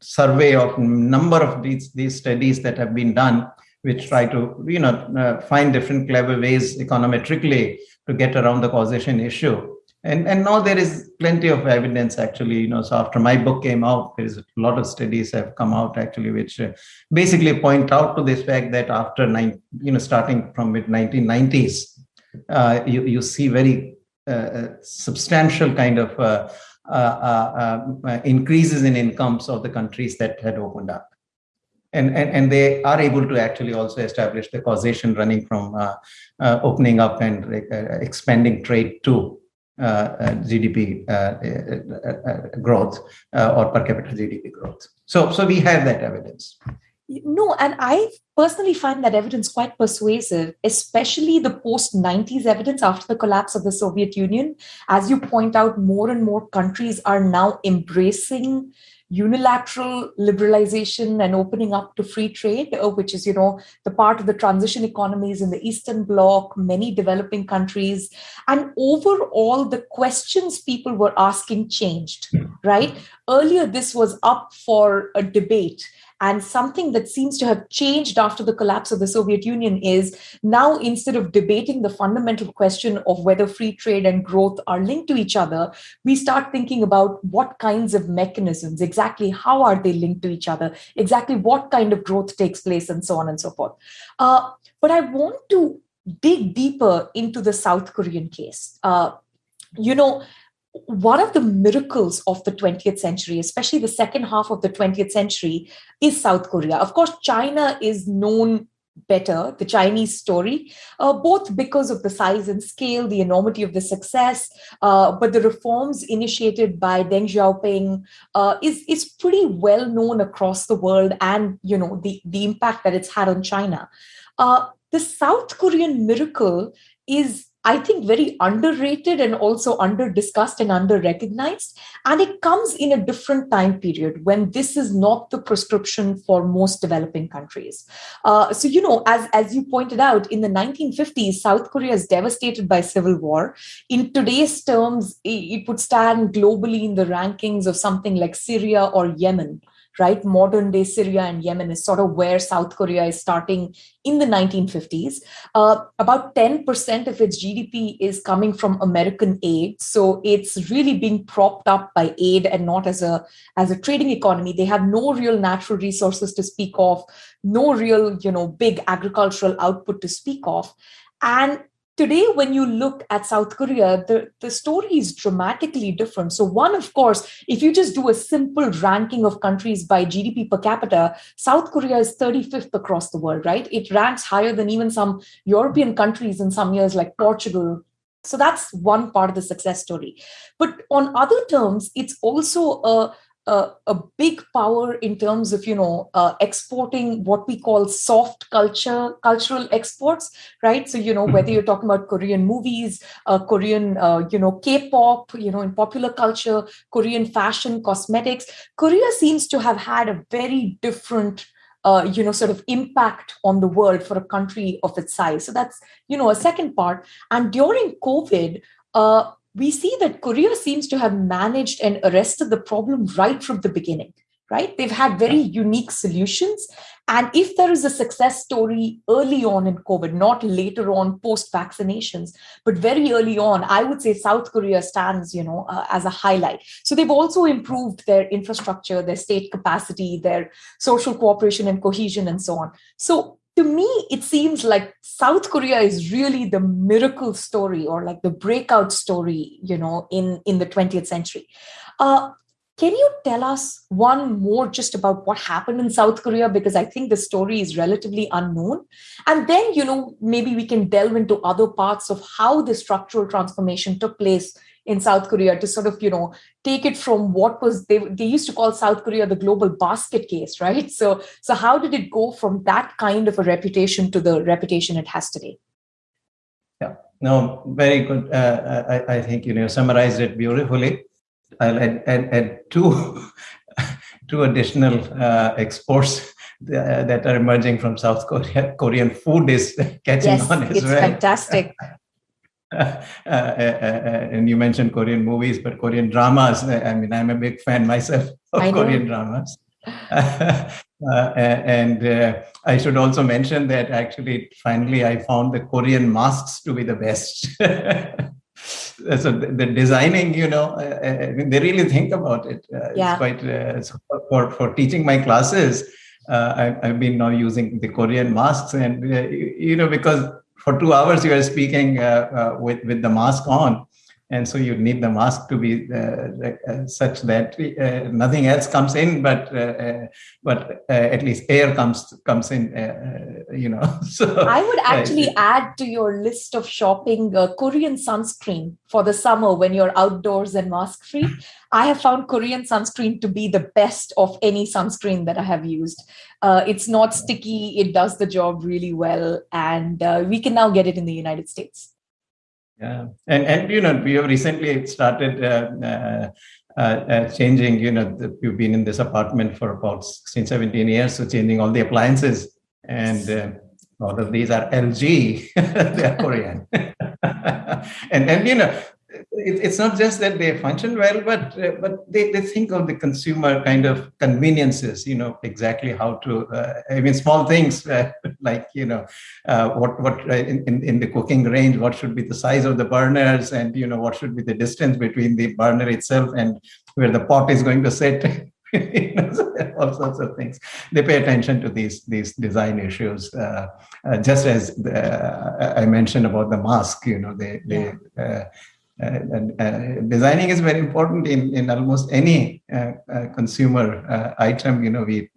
[SPEAKER 2] survey of number of these, these studies that have been done, which try to, you know, uh, find different clever ways econometrically to get around the causation issue and and now there is plenty of evidence actually you know so after my book came out there is a lot of studies have come out actually which uh, basically point out to this fact that after nine you know starting from mid 1990s uh, you you see very uh, uh substantial kind of uh, uh, increases in incomes of the countries that had opened up. And, and, and they are able to actually also establish the causation running from opening up and expanding trade too Uh, uh, GDP uh, uh, growth or per capita GDP growth. So, so we have that evidence.
[SPEAKER 1] No, and I personally find that evidence quite persuasive, especially the post 90s evidence after the collapse of the Soviet Union. As you point out, more and more countries are now embracing unilateral liberalization and opening up to free trade, uh, which is, you know, the part of the transition economies in the Eastern Bloc, many developing countries. And overall, the questions people were asking changed, right? Earlier, this was up for a debate and something that seems to have changed after the collapse of the Soviet Union is now instead of debating the fundamental question of whether free trade and growth are linked to each other, we start thinking about what kinds of mechanisms, exactly how are they linked to each other, exactly what kind of growth takes place, and so on and so forth. Uh, but I want to dig deeper into the South Korean case. Uh, you know, one of the miracles of the 20th century, especially the second half of the 20th century, is South Korea. Of course, China is known better, the Chinese story, uh, both because of the size and scale, the enormity of the success, uh, but the reforms initiated by Deng Xiaoping uh, is, is pretty well known across the world and, you know, the, the impact that it's had on China. Uh, the South Korean miracle is I think, very underrated and also under discussed and under recognized. And it comes in a different time period when this is not the prescription for most developing countries. Uh, so, you know, as, as you pointed out, in the 1950s, South Korea is devastated by civil war. In today's terms, it would stand globally in the rankings of something like Syria or Yemen right? Modern day Syria and Yemen is sort of where South Korea is starting in the 1950s. Uh, about 10% of its GDP is coming from American aid. So it's really being propped up by aid and not as a, as a trading economy. They have no real natural resources to speak of, no real, you know, big agricultural output to speak of. And today when you look at south korea the, the story is dramatically different. So one of course if you just do a simple ranking of countries by gdp per capita south korea is 35th across the world right? It ranks higher than even some european countries in some years like portugal. So that's one part of the success story. But on other terms it's also a a, a big power in terms of you know uh, exporting what we call soft culture cultural exports right? So you know whether mm-hmm. you're talking about korean movies uh, korean uh, you know k-pop you know in popular culture korean fashion cosmetics korea seems to have had a very different uh, you know sort of impact on the world for a country of its size. So that's you know a second part. And during covid uh, we see that Korea seems to have managed and arrested the problem right from the beginning, right? They've had very unique solutions. And if there is a success story early on in COVID, not later on post vaccinations, but very early on, I would say South Korea stands, you know, uh, as a highlight. So they've also improved their infrastructure, their state capacity, their social cooperation and cohesion, and so on. So to me, it seems like South Korea is really the miracle story or like the breakout story, you know, in, in the 20th century. Uh, can you tell us one more just about what happened in South Korea? Because I think the story is relatively unknown. And then, you know, maybe we can delve into other parts of how the structural transformation took place in South Korea to sort of, you know, take it from what was they, they used to call South Korea the global basket case, right? So so how did it go from that kind of a reputation to the reputation it has today?
[SPEAKER 2] Yeah, no, very good. Uh, I, I think you know summarized it beautifully. I'll add, add, add two two additional uh, exports that are emerging from South Korea. Korean food is catching
[SPEAKER 1] yes,
[SPEAKER 2] on
[SPEAKER 1] as it's
[SPEAKER 2] well.
[SPEAKER 1] fantastic.
[SPEAKER 2] Uh, uh, uh, uh, and you mentioned Korean movies, but Korean dramas. Uh, I mean, I'm a big fan myself of Korean dramas. Uh, and I should also mention that actually, finally, I found the Korean masks to be the best. so the, the, designing, you know, I mean, they really think about it.
[SPEAKER 1] yeah.
[SPEAKER 2] It's quite so for for teaching my classes. I, I've been now using the Korean masks, and you know, because for two hours you are speaking uh, uh, with with the mask on and so you need the mask to be uh, uh, such that uh, nothing else comes in but uh, but at least air comes comes in you know so
[SPEAKER 1] i would actually add to your list of shopping korean sunscreen for the summer when you're outdoors and mask free. I have found korean sunscreen to be the best of any sunscreen that i have used. It's not sticky. It does the job really well. And we can now get it in the united states
[SPEAKER 2] yeah, and and you know we have recently started uh, uh, uh, changing. You know, the, we've been in this apartment for about 16, 17 years, so changing all the appliances, and uh, all of these are LG. they are Korean, and and you know it, it's not just that they function well, but uh, but they, they think of the consumer kind of conveniences. You know exactly how to. Uh, I mean, small things uh, like you know uh, what what uh, in, in, in the cooking range, what should be the size of the burners, and you know what should be the distance between the burner itself and where the pot is going to sit. you know, all sorts of things. They pay attention to these these design issues, uh, uh, just as uh, I mentioned about the mask. You know, they they Uh, uh, designing is very important in, in almost any uh, consumer item. You know, we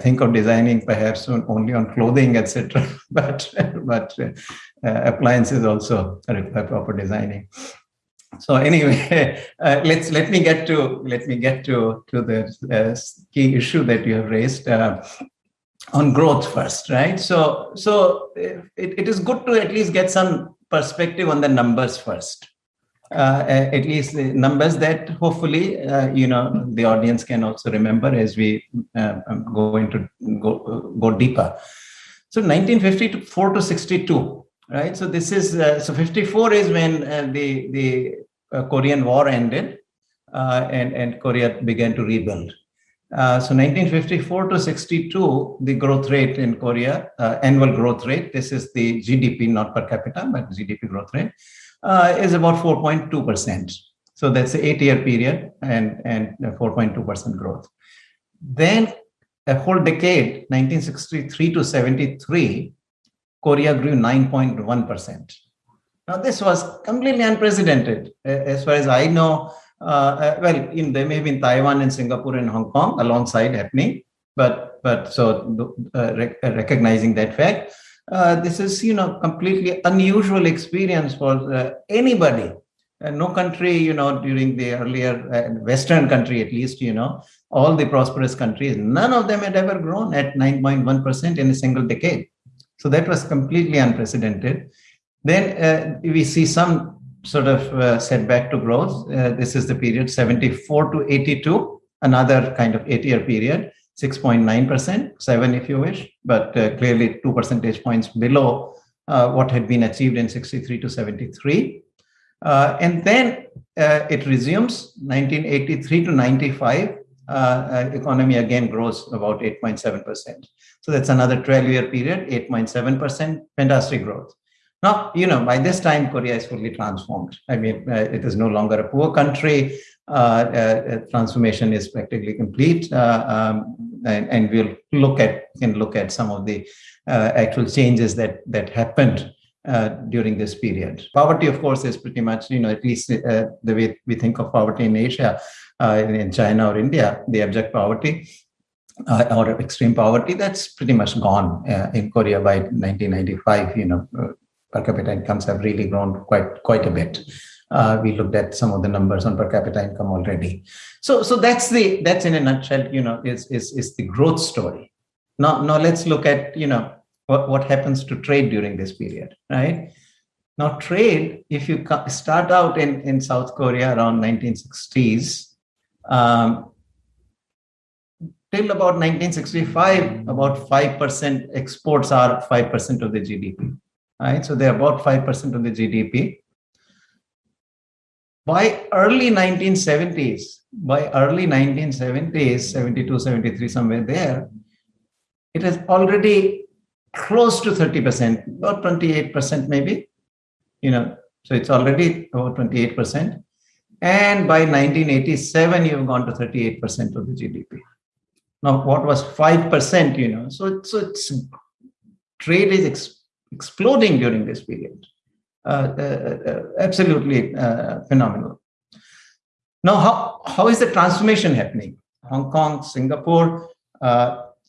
[SPEAKER 2] think of designing perhaps only on clothing, etc. but but appliances also require proper designing so anyway uh, let's let me get to let me get to to the uh, key issue that you have raised uh, on growth first right so so it, it is good to at least get some perspective on the numbers first. Uh, at least the numbers that hopefully uh, you know the audience can also remember as we uh, go into go go deeper. So 1954 to 62, right? So this is uh, so 54 is when uh, the the uh, Korean War ended, and and Korea began to rebuild. so 1954 to 62, the growth rate in Korea, annual growth rate. This is the GDP, not per capita, but GDP growth rate uh, is about 4.2%. So that's the eight year period and, and 4.2% growth. Then a whole decade, 1963 to 73, Korea grew 9.1%. Now, this was completely unprecedented. As far as I know, uh, uh, well, in, there may have been Taiwan and Singapore and Hong Kong alongside happening, but but so uh, rec- recognizing that fact, uh, this is you know completely unusual experience for uh, anybody. Uh, no country you know during the earlier uh, western country at least you know all the prosperous countries none of them had ever grown at 9.1% in a single decade. So that was completely unprecedented. Then we see some sort of setback to growth. This is the period 74 to 82 another kind of eight year period 6.9%, 7 if you wish, but uh, clearly two percentage points below uh, what had been achieved in 63 to 73. Uh, and then uh, it resumes 1983 to 95. Uh, uh, economy again grows about 8.7%. So that's another 12 year period, 8.7%, fantastic growth. Now, you know, by this time, Korea is fully transformed. I mean, it is no longer a poor country. Transformation is practically complete. Um, and, and we'll look at can look at some of the uh, actual changes that that happened uh, during this period. Poverty, of course, is pretty much you know at least uh, the way we think of poverty in Asia, uh, in China or India, the abject poverty. Uh, or extreme poverty that's pretty much gone uh, in Korea by 1995. You know, per capita incomes have really grown quite quite a bit. Uh, we looked at some of the numbers on per capita income already. So, so that's the that's in a nutshell, you know, is is is the growth story. Now, now let's look at you know what what happens to trade during this period, right? Now, trade, if you start out in in South Korea around 1960s. Um, till about 1965, about 5% exports are 5% of the GDP. Right? So they're about 5% of the GDP by early 1970s, by early 1970s, 72, 73, somewhere there, it is already close to 30%, about 28% maybe, you know, so it's already about 28%. And by 1987, you've gone to 38% of the GDP. Now, what was 5%, you know, so, so it's trade is ex- exploding during this period. Uh, uh, uh, absolutely phenomenal. Now, how, how is the transformation happening? Hong Kong, Singapore,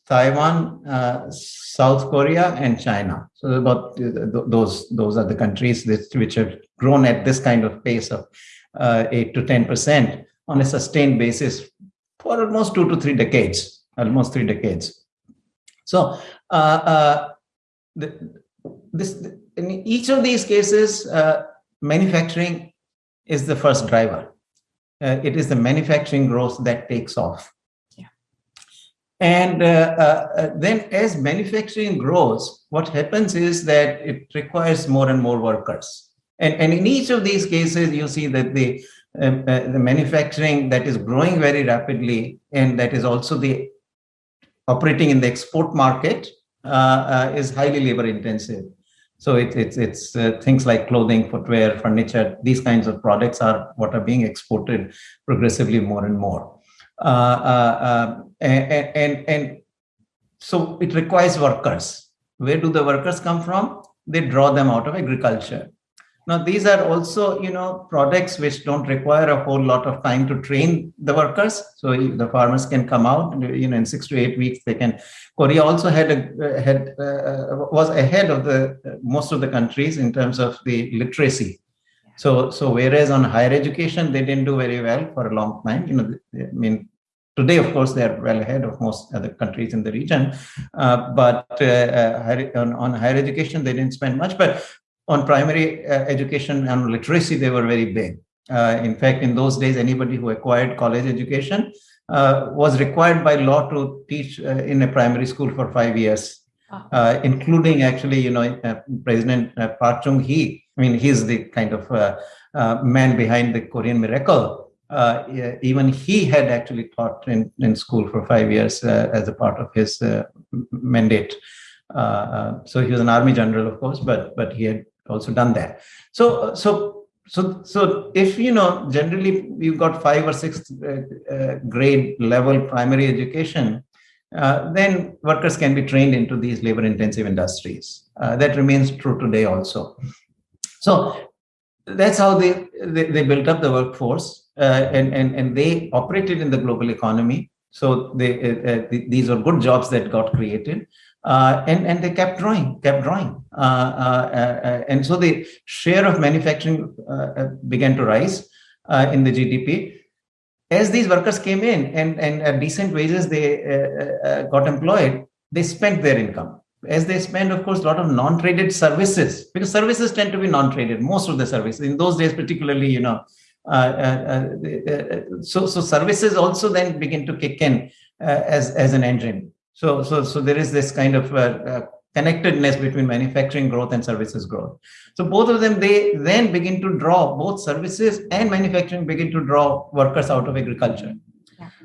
[SPEAKER 2] Taiwan, uh, South Korea, and China. So about those those are the countries that, which have grown at this kind of pace of uh, eight to ten percent on a sustained basis for almost two to three decades, almost three decades. So uh, the, this in each of these cases, uh, manufacturing is the first driver. Uh, it is the manufacturing growth that takes off. Yeah. And uh, uh, uh, then, as manufacturing grows, what happens is that it requires more and more workers. And, and in each of these cases, you see that the um, the manufacturing that is growing very rapidly and that is also the operating in the export market is highly labor intensive so it, it's it's uh, things like clothing, footwear, furniture. These kinds of products are what are being exported progressively more and more. Uh, uh, um, and, and and so it requires workers. Where do the workers come from? They draw them out of agriculture. Now, these are also, you know, products which don't require a whole lot of time to train the workers. So the farmers can come out, you know, in six to eight weeks, they can. Korea also had a had uh, was ahead of the most of the countries in terms of the literacy. So so whereas on higher education they didn't do very well for a long time. You know, I mean, Today, of course, they are well ahead of most other countries in the region. Uh, but uh, uh on, on, higher education, they didn't spend much. But on primary uh, education and literacy, they were very big. Uh, in fact, in those days, anybody who acquired college education uh, was required by law to teach uh, in a primary school for five years, uh, including actually, you know, uh, President Park Chung Hee. I mean, he's the kind of man behind the Korean miracle. even he had actually taught in, in school for five years as a part of his mandate. So he was an army general, of course, but but he had also done that. So so so so if you know generally you've got five or six uh, uh, grade level primary education uh, then workers can be trained into these labor intensive industries. Uh, that remains true today also. So that's how they they, they built up the workforce uh, and, and and they operated in the global economy. So they uh, these are good jobs that got created uh, and, and they kept growing, kept growing. Uh, uh, uh and so the share of manufacturing began to rise in the GDP. As these workers came in and, and at decent wages they got employed, they spent their income. As they spend, of course, a lot of non-traded services, because services tend to be non-traded, most of the services. In those days, particularly, you know, uh, uh, uh, so so services also then begin to kick in as as an engine so, so, so there is this kind of uh, uh, connectedness between manufacturing growth and services growth. So both of them, they then begin to draw, both services and manufacturing begin to draw workers out of agriculture.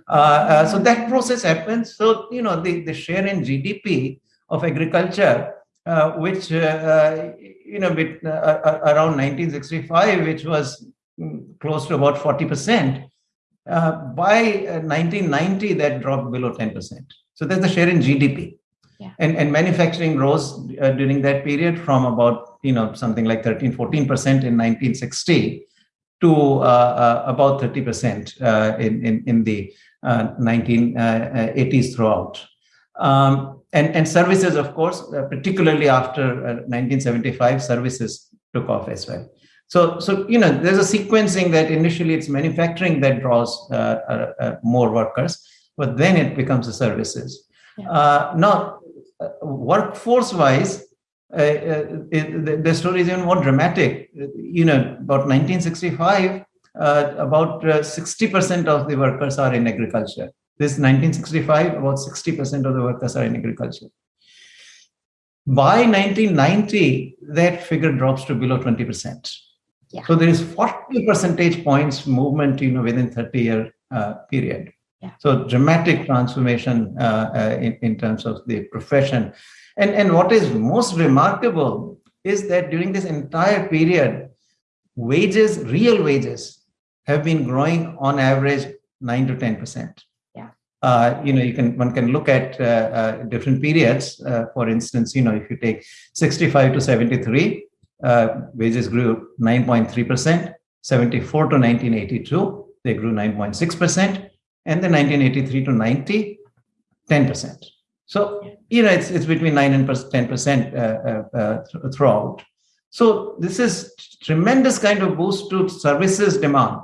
[SPEAKER 2] Uh, uh, so that process happens. So, you know, the, the share in GDP of agriculture, uh, which, uh, you know, bit, around 1965, which was mm, close to about 40%, by 1990, that dropped below 10%. So that's the share in GDP. Yeah. And, and manufacturing rose uh, during that period from about, you know, something like 13, 14% in 1960 to uh, uh, about 30% uh, in, in, in the 1980s uh, uh, throughout. Um, and, and services, of course, particularly after 1975, services took off as well. So, so you know, there's a sequencing that initially it's manufacturing that draws more workers but then it becomes the services. Yeah. Uh, now, uh, workforce wise, uh, uh, it, the, the, story is even more dramatic. You know, about 1965, uh, about 60% of the workers are in agriculture. This 1965, about 60% of the workers are in agriculture. By 1990, that figure drops to below 20%. Yeah. So there is 40 percentage points movement, you know, within 30 year uh, period. Yeah. So dramatic transformation uh, uh, in, in terms of the profession. And, and what is most remarkable is that during this entire period, wages, real wages, have been growing on average 9 to 10%.
[SPEAKER 1] Yeah.
[SPEAKER 2] Uh, you know, you can one can look at uh, uh, different periods. Uh, for instance, you know, if you take 65 to 73, wages grew 9.3%. 74 to 1982, they grew 9.6% and then 1983 to 90, 10%. So, you know, it's, it's between 9 and 10% uh, uh, uh, throughout. So this is tremendous kind of boost to services demand,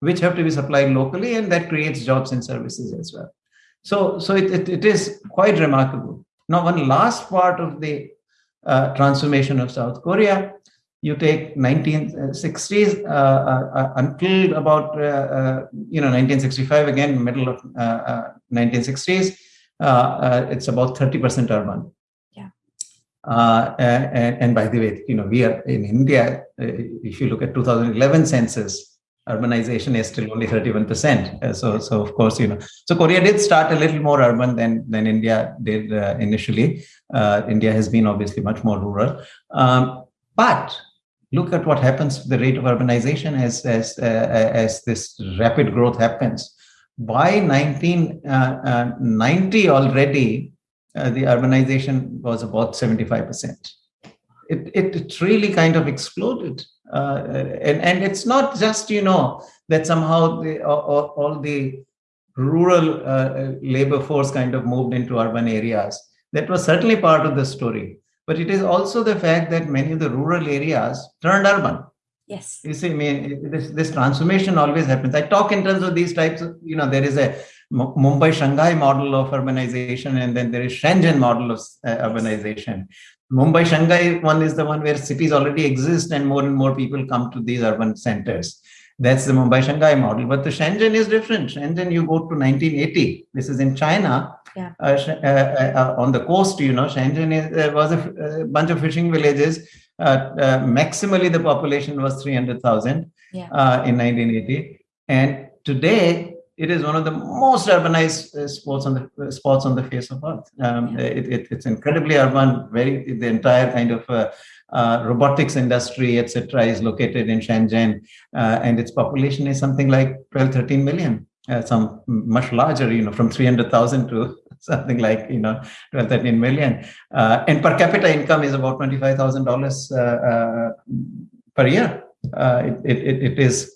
[SPEAKER 2] which have to be supplied locally, and that creates jobs and services as well. So, so it, it, it is quite remarkable. Now, one last part of the uh, transformation of South Korea you take 1960s uh, uh, uh, until about you know 1965 again middle of 1960s it's about 30% urban.
[SPEAKER 1] Yeah.
[SPEAKER 2] And, and, by the way you know we are in india if you look at 2011 census urbanization is still only 31% so so of course you know so korea did start a little more urban than than india did uh, initially. Uh, india has been obviously much more rural. Um, but look at what happens to the rate of urbanization as, as, uh, as this rapid growth happens. By 1990 uh, uh, already, uh, the urbanization was about 75%. It, it, it really kind of exploded. Uh, and, and it's not just, you know, that somehow the, all, all the rural uh, labor force kind of moved into urban areas. That was certainly part of the story but it is also the fact that many of the rural areas turned urban.
[SPEAKER 1] Yes.
[SPEAKER 2] You see, I mean, this, this transformation always happens. I talk in terms of these types of, you know, there is a Mumbai Shanghai model of urbanization, and then there is Shenzhen model of uh, urbanization. Mumbai Shanghai one is the one where cities already exist and more and more people come to these urban centers. That's the Mumbai Shanghai model. But the Shenzhen is different. Shenzhen, you go to 1980. This is in China. Yeah. Uh, uh, uh, on the coast, you know, Shenzhen is, was a, a, bunch of fishing villages. maximally, the population was 300,000 yeah. in 1980. And today, it is one of the most urbanized uh, sports on the uh, spots on the face of earth. Um, yeah. it, it, it's incredibly urban. Very the entire kind of uh, uh, robotics industry, etc., is located in Shenzhen, uh, and its population is something like 12, 13 million. Uh, some much larger, you know, from 300,000 to something like you know 12, 13 million, and per capita income is about $25,000 per year. It, it, it is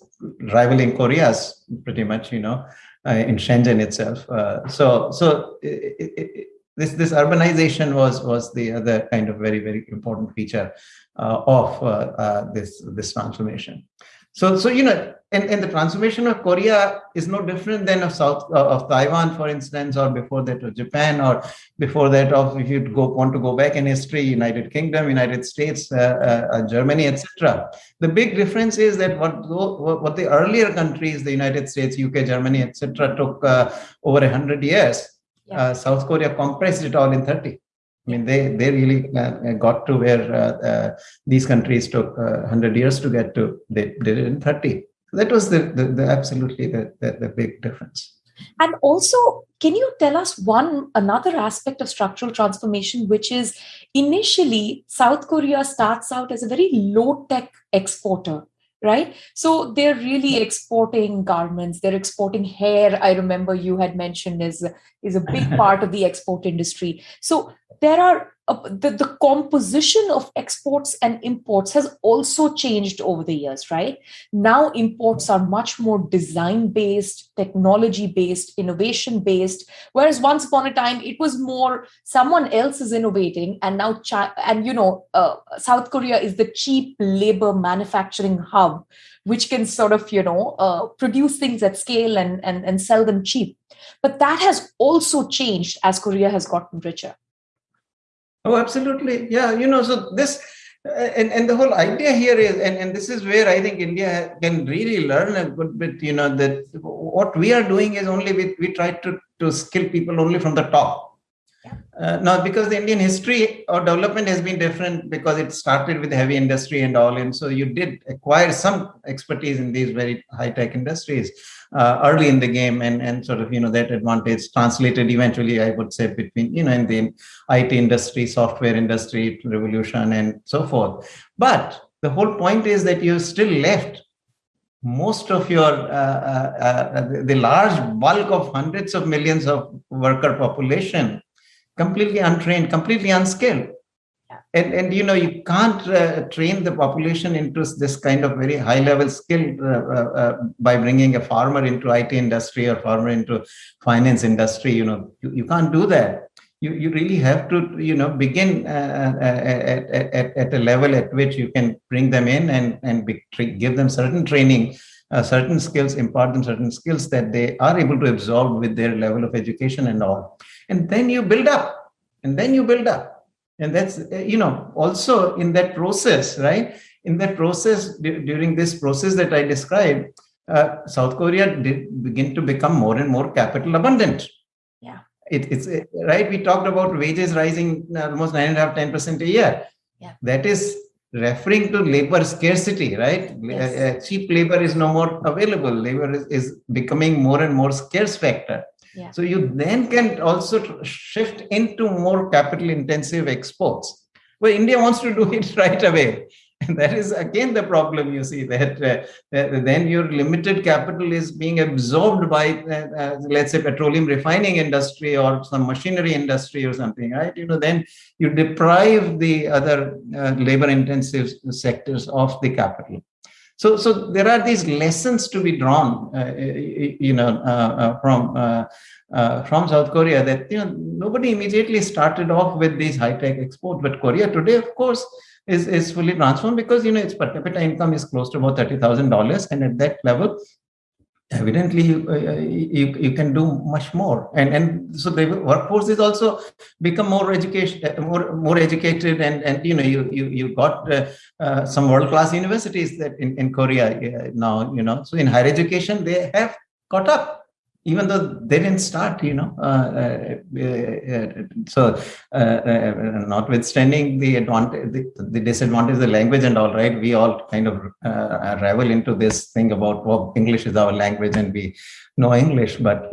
[SPEAKER 2] rivaling Korea's pretty much, you know, uh, in Shenzhen itself. Uh, so, so it, it, this this urbanization was was the other kind of very very important feature uh, of uh, uh, this this transformation. So, so you know, and, and the transformation of Korea is no different than of South uh, of Taiwan, for instance, or before that of Japan, or before that of if you go want to go back in history, United Kingdom, United States, uh, uh, uh Germany, etc. The big difference is that what what the earlier countries, the United States, UK, Germany, etc., took uh, over a hundred years. Yeah. Uh, South Korea compressed it all in thirty. I mean, they they really uh, got to where uh, uh, these countries took uh, 100 years to get to. They did it in 30. That was the, the, the absolutely the, the, the big difference.
[SPEAKER 1] And also, can you tell us one another aspect of structural transformation, which is initially South Korea starts out as a very low tech exporter right? So they're really exporting garments they're exporting hair. I remember you had mentioned is is a big part of the export industry. So there are uh, the, the composition of exports and imports has also changed over the years right? Now imports are much more design based technology based innovation based whereas once upon a time it was more someone else is innovating and now China, and you know uh, south korea is the cheap labor manufacturing hub which can sort of you know uh, produce things at scale and, and and sell them cheap. But that has also changed as korea has gotten richer
[SPEAKER 2] Oh, absolutely. Yeah, you know, so this uh, and, and the whole idea here is, and, and this is where I think India can really learn a good bit, you know, that what we are doing is only we, we try to, to skill people only from the top. Uh, now, because the Indian history or development has been different because it started with heavy industry and all, and so you did acquire some expertise in these very high tech industries uh, early in the game, and and sort of you know that advantage translated eventually, I would say, between you know in the IT industry, software industry revolution, and so forth. But the whole point is that you still left most of your uh, uh, uh the large bulk of hundreds of millions of worker population completely untrained, completely unskilled. And, and you know you can't uh, train the population into this kind of very high level skill uh, uh, uh by bringing a farmer into IT industry or farmer into finance industry. You know you, you can't do that. You, you really have to you know begin uh, uh, at, at, at a level at which you can bring them in and and be, give them certain training certain skills, impart them certain skills that they are able to absorb with their level of education and all and then you build up and then you build up and that's you know also in that process right? In that process during this process that i described uh, south korea did begin to become more and more capital abundant.
[SPEAKER 1] Yeah.
[SPEAKER 2] It, it's right? We talked about wages rising almost nine and a half ten percent a year.
[SPEAKER 1] Yeah.
[SPEAKER 2] That is referring to labor scarcity right? Yes. uh, cheap labor is no more available. Labor is, is becoming more and more scarce factor So you then can also shift into more capital intensive exports. Well, India wants to do it right away. And that is again the problem you see that, uh, that then your limited capital is being absorbed by, uh, uh, let's say, petroleum refining industry or some machinery industry or something, right? You know, then you deprive the other uh, labor intensive sectors of the capital. So, so there are these lessons to be drawn, uh, you know, uh, uh from uh, uh, from South Korea that you know nobody immediately started off with these high tech exports, but Korea today, of course, is is fully transformed because you know its per capita income is close to about thirty thousand dollars, and at that level, evidently you, uh, you, you can do much more. And and so the workforce is also become more education uh, more more educated and and you know you you, you got uh, uh, some world class universities that in, in korea uh, now you know. So in higher education they have caught up even though they didn't start, you know. Uh, uh, uh, so, notwithstanding the advantage, the, the, disadvantage of the language and all, right? We all kind of revel into this thing about well, English is our language and we know English, but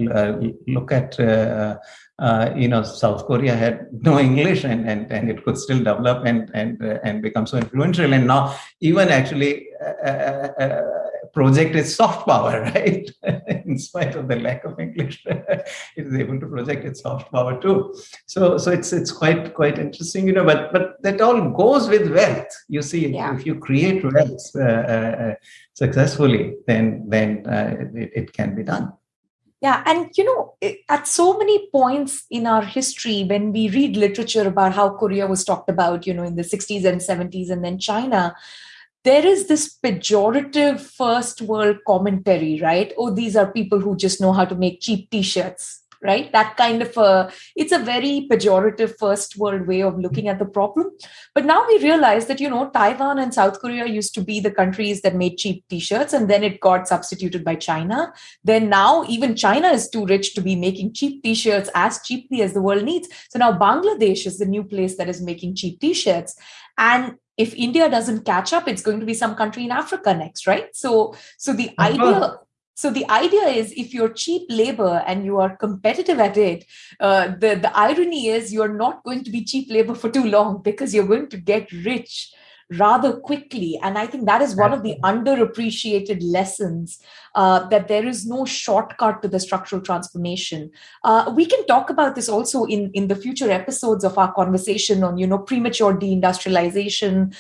[SPEAKER 2] look at. Uh, you know, South Korea had no English and, and, and it could still develop and, and, uh, and become so influential. And now even actually uh, project its soft power, right? In spite of the lack of English, it is able to project its soft power too. So, so it's it's quite quite interesting, you know. But but that all goes with wealth. You see, yeah. if you create wealth uh, uh, successfully, then then uh, it, it can be done.
[SPEAKER 1] Yeah, and you know, at so many points in our history, when we read literature about how Korea was talked about, you know, in the 60s and 70s, and then China, there is this pejorative first world commentary, right? Oh, these are people who just know how to make cheap t shirts, right? That kind of a, it's a very pejorative first world way of looking at the problem. But now we realize that, you know, Taiwan and South Korea used to be the countries that made cheap t shirts, and then it got substituted by China. Then now even China is too rich to be making cheap t shirts as cheaply as the world needs. So now Bangladesh is the new place that is making cheap t shirts. And if india doesn't catch up it's going to be some country in africa next right so so the uh-huh. idea so the idea is if you're cheap labor and you are competitive at it uh, the the irony is you're not going to be cheap labor for too long because you're going to get rich rather quickly. And I think that is one of the underappreciated lessons uh, that there is no shortcut to the structural transformation. Uh, we can talk about this also in, in the future episodes of our conversation on, you know, premature deindustrialization,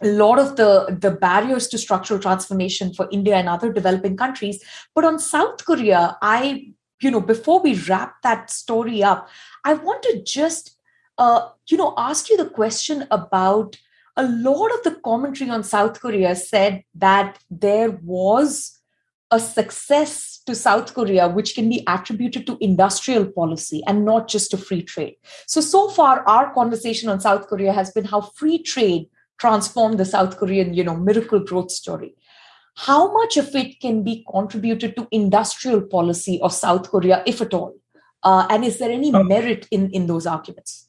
[SPEAKER 1] a lot of the, the barriers to structural transformation for India and other developing countries. But on South Korea, I, you know, before we wrap that story up, I want to just, uh, you know, ask you the question about a lot of the commentary on South Korea said that there was a success to South Korea, which can be attributed to industrial policy and not just to free trade. So, so far, our conversation on South Korea has been how free trade transformed the South Korean, you know, miracle growth story. How much of it can be contributed to industrial policy of South Korea, if at all? Uh, and is there any merit in, in those arguments?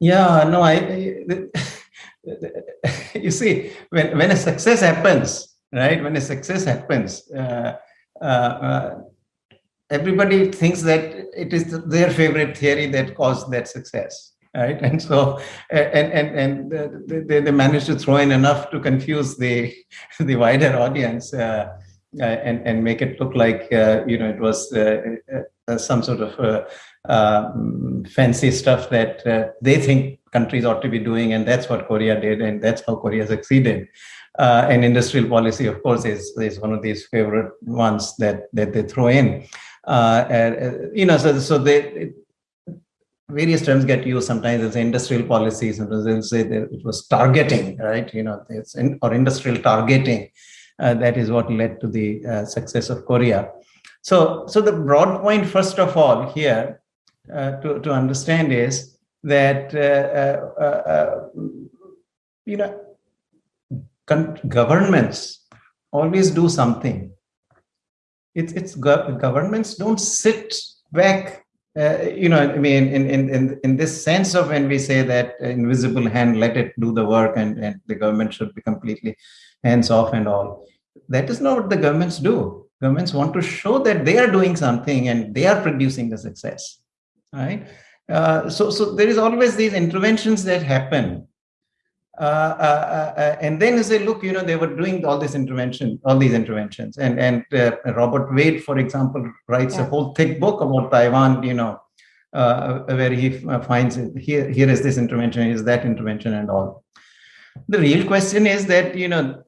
[SPEAKER 2] Yeah, no, I, you see, when, when a success happens, right, when a success happens, uh, uh, uh, everybody thinks that it is their favorite theory that caused that success right? And so and and and they, they managed to throw in enough to confuse the the wider audience uh, uh, and and make it look like you know it was some sort of fancy stuff that uh, they think countries ought to be doing, and that's what Korea did, and that's how Korea succeeded. Uh, and industrial policy, of course, is, is one of these favorite ones that that they throw in. Uh, and, you know, so so they. It, various terms get used sometimes as industrial policy sometimes they'll say it was targeting right you know it's in, or industrial targeting uh, that is what led to the uh, success of korea so so the broad point first of all here uh, to, to understand is that uh, uh, you know governments always do something. It's it's governments don't sit back uh, you know i mean in, in in in this sense of when we say that invisible hand let it do the work and, and the government should be completely hands off and all. That is not what the governments do. Governments want to show that they are doing something and they are producing the success right? Uh, so, so there is always these interventions that happen. Uh, uh, uh, uh and then you say, look, you know, they were doing all this intervention, all these interventions. And, and uh, Robert Wade, for example, writes yeah. a whole thick book about Taiwan, you know, where he finds here, here is this intervention, is that intervention and all. The real question is that, you know,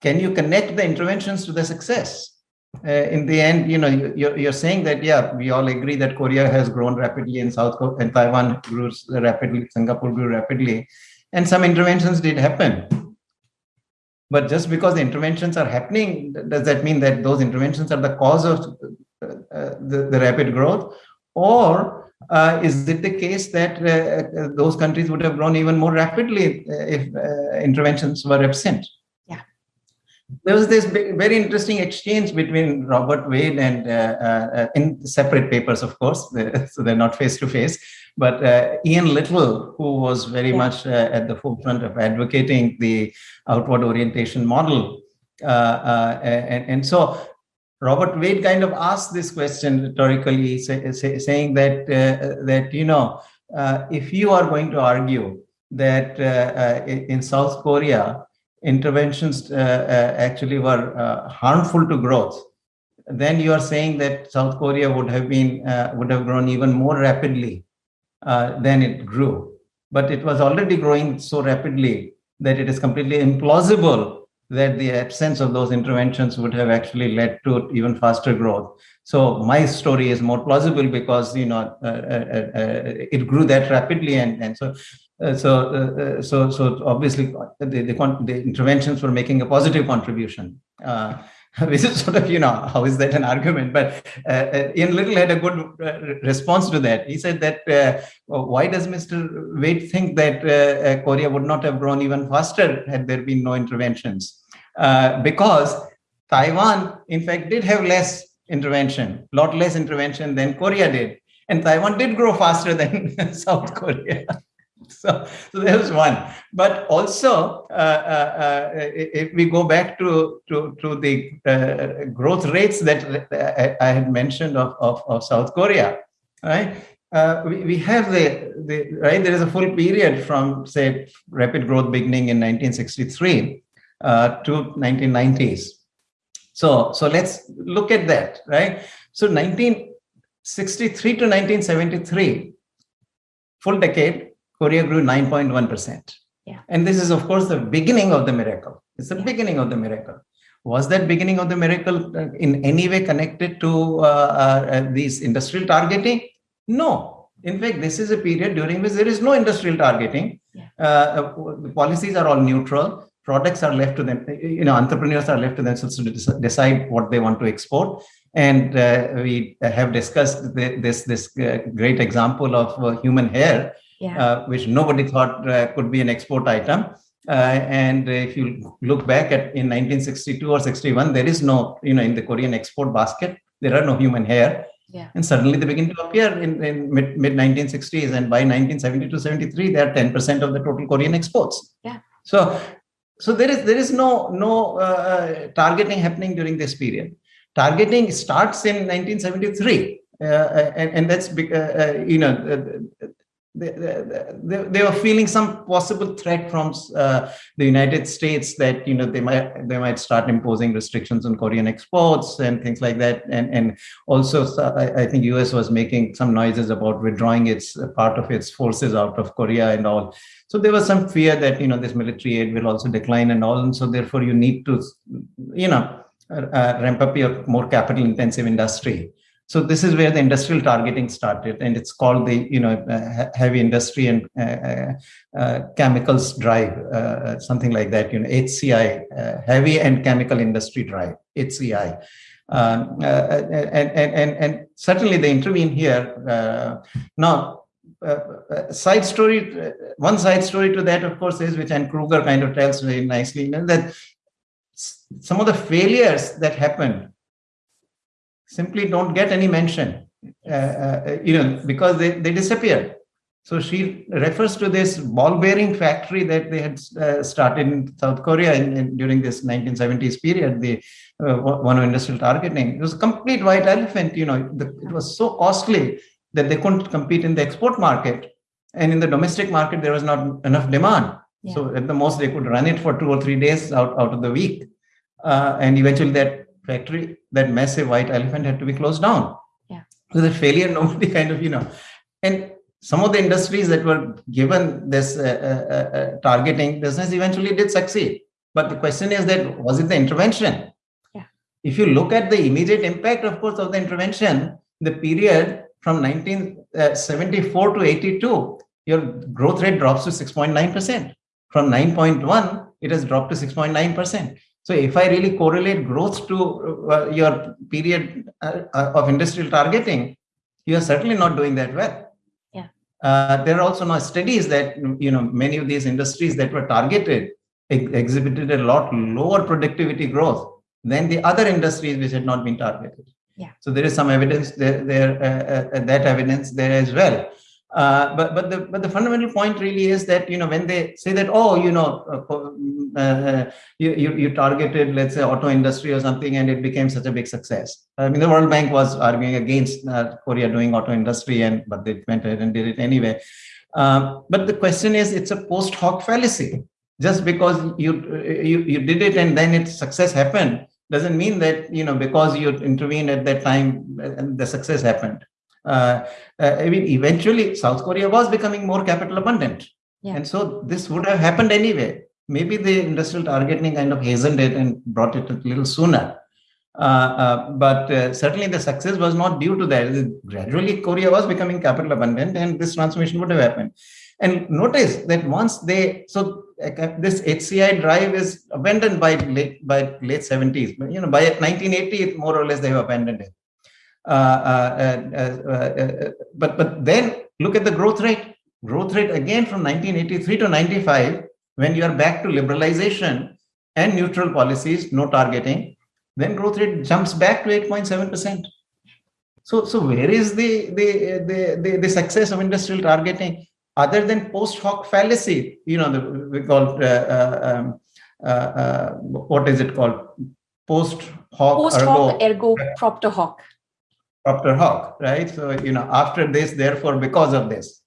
[SPEAKER 2] can you connect the interventions to the success? Uh, in the end, you know, you're, you're saying that, yeah, we all agree that Korea has grown rapidly in South Korea and Taiwan grew rapidly, Singapore grew rapidly, and some interventions did happen. But just because the interventions are happening, does that mean that those interventions are the cause of uh, uh the, the rapid growth? Or uh, is it the case that uh, uh those countries would have grown even more rapidly if interventions were absent? There was this very interesting exchange between Robert Wade and uh, uh, in separate papers, of course, so they're not face to face. But uh, Ian Little, who was very yeah. much uh, at the forefront of advocating the outward orientation model, uh, uh, and, and, so Robert Wade kind of asked this question rhetorically, say, say, saying that that you know if you are going to argue that in South Korea interventions uh, uh, actually were uh, harmful to growth, then you are saying that South Korea would have been would have grown even more rapidly than it grew. But it was already growing so rapidly that it is completely implausible that the absence of those interventions would have actually led to even faster growth. So my story is more plausible because you know uh, uh, uh, it grew that rapidly, and and so uh, so, uh, uh, so, so obviously uh, the, the, the, interventions were making a positive contribution. Uh, which is sort of, you know, how is that an argument? But uh, Ian Little had a good response to that. He said that why does Mr. Wade think that Korea would not have grown even faster had there been no interventions? because Taiwan, in fact, did have less intervention, a lot less intervention than Korea did. And Taiwan did grow faster than South Korea. so, so there's one. But also, uh, uh, uh, if we go back to to, to the uh, growth rates that I, I had mentioned of, of, of, South Korea, right? Uh, we, we have the, the right there is a full period from say rapid growth beginning in 1963 uh, to 1990s. So so let's look at that, right? So 1963 to 1973, full decade, Korea grew 9.1%.
[SPEAKER 1] Yeah.
[SPEAKER 2] And this is, of course, the beginning of the miracle. It's the yeah. beginning of the miracle. Was that beginning of the miracle uh, in any way connected to uh, uh, uh, these industrial targeting? No. In fact, this is a period during which there is no industrial targeting. Yeah. Uh, uh the policies are all neutral. Products are left to them. You know, entrepreneurs are left to themselves to decide what they want to export. And we have discussed this this great example of human hair,
[SPEAKER 1] yeah. uh,
[SPEAKER 2] which nobody thought uh, could be an export item. Uh, and if you look back at in 1962 or 61, there is no, you know, in the Korean export basket, there are no human hair.
[SPEAKER 1] Yeah.
[SPEAKER 2] And suddenly they begin to appear in, in mid, mid 1960s. And by 1972 73, they are 10% of the total Korean exports.
[SPEAKER 1] Yeah.
[SPEAKER 2] So, so there is there is no no uh, targeting happening during this period. Targeting starts in 1973, uh, and, and that's uh, you know they, they, were feeling some possible threat from uh, the United States that you know they might they might start imposing restrictions on Korean exports and things like that, and and also I, think US was making some noises about withdrawing its part of its forces out of Korea and all. So there was some fear that you know this military aid will also decline and all, and so therefore you need to you know uh, ramp up your more capital intensive industry so this is where the industrial targeting started, and it's called the you know uh, heavy industry and uh, uh, uh chemicals drive, uh, something like that. You know HCI, uh, heavy and chemical industry drive, HCI. Um, and, and, and, and certainly they intervene here. now, side story, one side story to that, of course, is which Anne Krueger kind of tells very nicely, you know, that some of the failures that happened simply don't get any mention, uh, uh, you know, because they, they disappear. So she refers to this ball bearing factory that they had uh, started in South Korea in, in, during this 1970s period, the uh, one of industrial targeting. It was a complete white elephant, you know, the, it was so costly that they couldn't compete in the export market. And in the domestic market, there was not enough demand. Yeah. So at the most, they could run it for two or three days out, out of the week. Uh, and eventually that factory, that massive white elephant had to be closed down.
[SPEAKER 1] Yeah.
[SPEAKER 2] So the failure, nobody kind of, you know, and some of the industries that were given this uh, uh, uh, targeting business eventually did succeed. But the question is that was it the intervention?
[SPEAKER 1] Yeah.
[SPEAKER 2] If you look at the immediate impact, of course, of the intervention, the period from 1974 uh, to 82, your growth rate drops to 6.9%. From 9.1 it has dropped to 6.9%. So if I really correlate growth to uh, your period uh, uh, of industrial targeting, you are certainly not doing that well.
[SPEAKER 1] Yeah.
[SPEAKER 2] Uh, there are also now studies that you know many of these industries that were targeted ex- exhibited a lot lower productivity growth than the other industries which had not been targeted.
[SPEAKER 1] Yeah.
[SPEAKER 2] So there is some evidence there, there uh, uh, that evidence there as well. Uh, but but the but the fundamental point really is that you know when they say that oh you know uh, uh, you, you, you targeted let's say auto industry or something and it became such a big success. I mean the World Bank was arguing against uh, Korea doing auto industry and but they went ahead and did it anyway. Um, but the question is it's a post hoc fallacy. Just because you you you did it and then its success happened doesn't mean that you know because you intervened at that time the success happened uh, uh, I mean, eventually South Korea was becoming more capital abundant.
[SPEAKER 1] Yeah.
[SPEAKER 2] And so this would have happened anyway. Maybe the industrial targeting kind of hastened it and brought it a little sooner. Uh, uh, but uh, certainly the success was not due to that. Gradually, Korea was becoming capital abundant, and this transformation would have happened. And notice that once they so this HCI drive is abandoned by late by late 70s. But you know, by 1980, more or less they have abandoned it. Uh, uh, uh, but but then look at the growth rate. Growth rate again from 1983 to 95, when you are back to liberalization and neutral policies, no targeting, then growth rate jumps back to 8.7 percent. So, so where is the, the, the, the, the, success of industrial targeting other than post hoc fallacy? You know, the, we call uh, uh, um, uh, uh, what is it called? Post hoc
[SPEAKER 1] post hoc ergo, ergo propter hoc.
[SPEAKER 2] Dr. Hawk, right? So, you know, after this, therefore, because of this.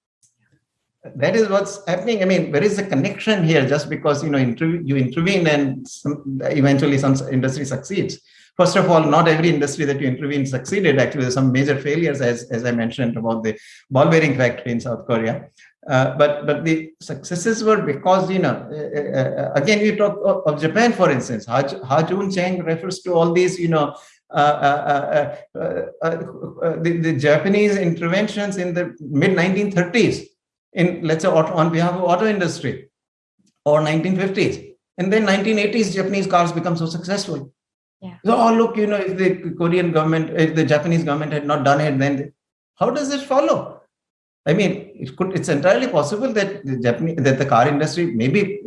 [SPEAKER 2] That is what's happening. I mean, there is a connection here just because, you know, you intervene and some, eventually some industry succeeds. First of all, not every industry that you intervene succeeded. Actually, there's some major failures, as, as I mentioned about the ball bearing factory in South Korea. Uh, but but the successes were because you know uh, uh, again you talk of, Japan for instance. Ha, Ha-Joon Chang refers to all these you know uh, uh, uh, the, the, Japanese interventions in the mid 1930s in let's say auto, on behalf of auto industry or 1950s and then 1980s Japanese cars become so successful.
[SPEAKER 1] Yeah.
[SPEAKER 2] So oh look, you know, if the Korean government, if the Japanese government had not done it, then how does it follow? I mean, it could. It's entirely possible that the Japanese, that the car industry, maybe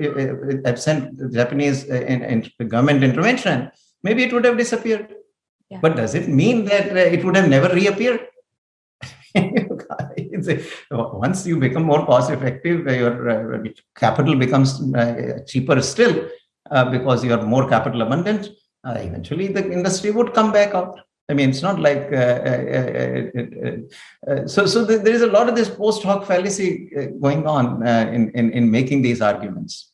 [SPEAKER 2] absent Japanese in, in government intervention, maybe it would have disappeared.
[SPEAKER 1] Yeah.
[SPEAKER 2] But does it mean that uh, it would have never reappeared? Once you become more cost effective, uh, your uh, capital becomes uh, cheaper still uh, because you are more capital abundant. Uh, eventually, the industry would come back out. I mean, it's not like uh, so. So there is a lot of this post hoc fallacy going on in, in in making these arguments.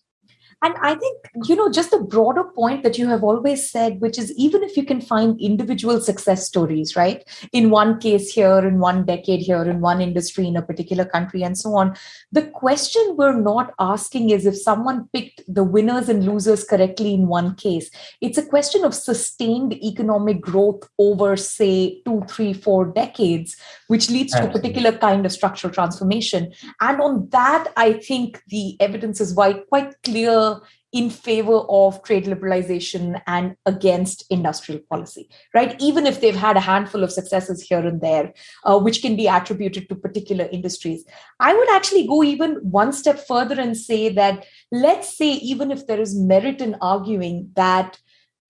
[SPEAKER 1] And I think, you know, just the broader point that you have always said, which is even if you can find individual success stories, right? In one case here, in one decade here, in one industry, in a particular country, and so on, the question we're not asking is if someone picked the winners and losers correctly in one case. It's a question of sustained economic growth over, say, two, three, four decades, which leads to a particular kind of structural transformation. And on that, I think the evidence is quite, quite clear in favor of trade liberalization and against industrial policy, right? Even if they've had a handful of successes here and there, uh, which can be attributed to particular industries. I would actually go even one step further and say that, let's say, even if there is merit in arguing that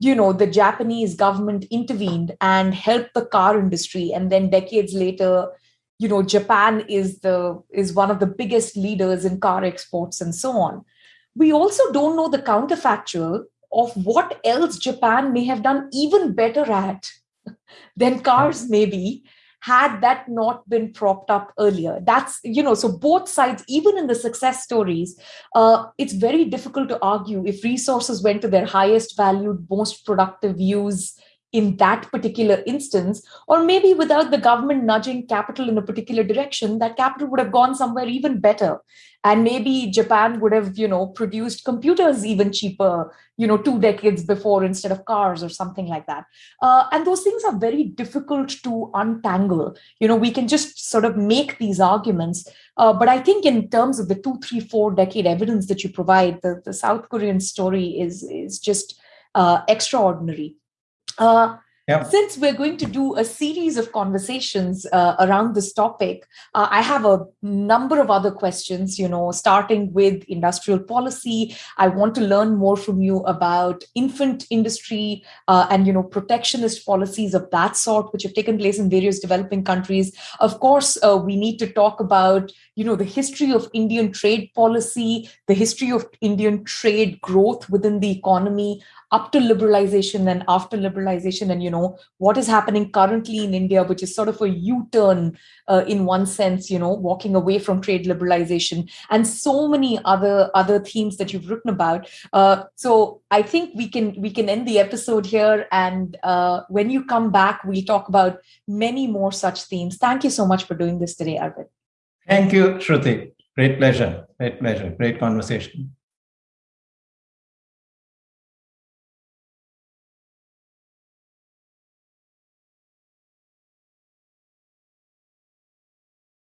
[SPEAKER 1] you know the japanese government intervened and helped the car industry and then decades later you know japan is the is one of the biggest leaders in car exports and so on we also don't know the counterfactual of what else Japan may have done even better at than cars, maybe, had that not been propped up earlier. That's, you know, so both sides, even in the success stories, uh, it's very difficult to argue if resources went to their highest valued, most productive use in that particular instance, or maybe without the government nudging capital in a particular direction, that capital would have gone somewhere even better. And maybe Japan would have, you know, produced computers even cheaper, you know, two decades before instead of cars or something like that. Uh, and those things are very difficult to untangle. You know, we can just sort of make these arguments. Uh, but I think in terms of the two, three, four decade evidence that you provide, the, the South Korean story is, is just uh, extraordinary. Uh. Since we're going to do a series of conversations uh, around this topic, uh, I have a number of other questions, you know, starting with industrial policy. I want to learn more from you about infant industry uh, and, you know, protectionist policies of that sort, which have taken place in various developing countries. Of course, uh, we need to talk about, you know, the history of Indian trade policy, the history of Indian trade growth within the economy, up to liberalization and after liberalization and you know what is happening currently in india which is sort of a u-turn uh, in one sense you know walking away from trade liberalization and so many other other themes that you've written about. Uh, so i think we can we can end the episode here and uh, when you come back we'll talk about many more such themes. Thank you so much for doing this today arvind.
[SPEAKER 2] Thank you shruti. Great pleasure. Great pleasure. Great conversation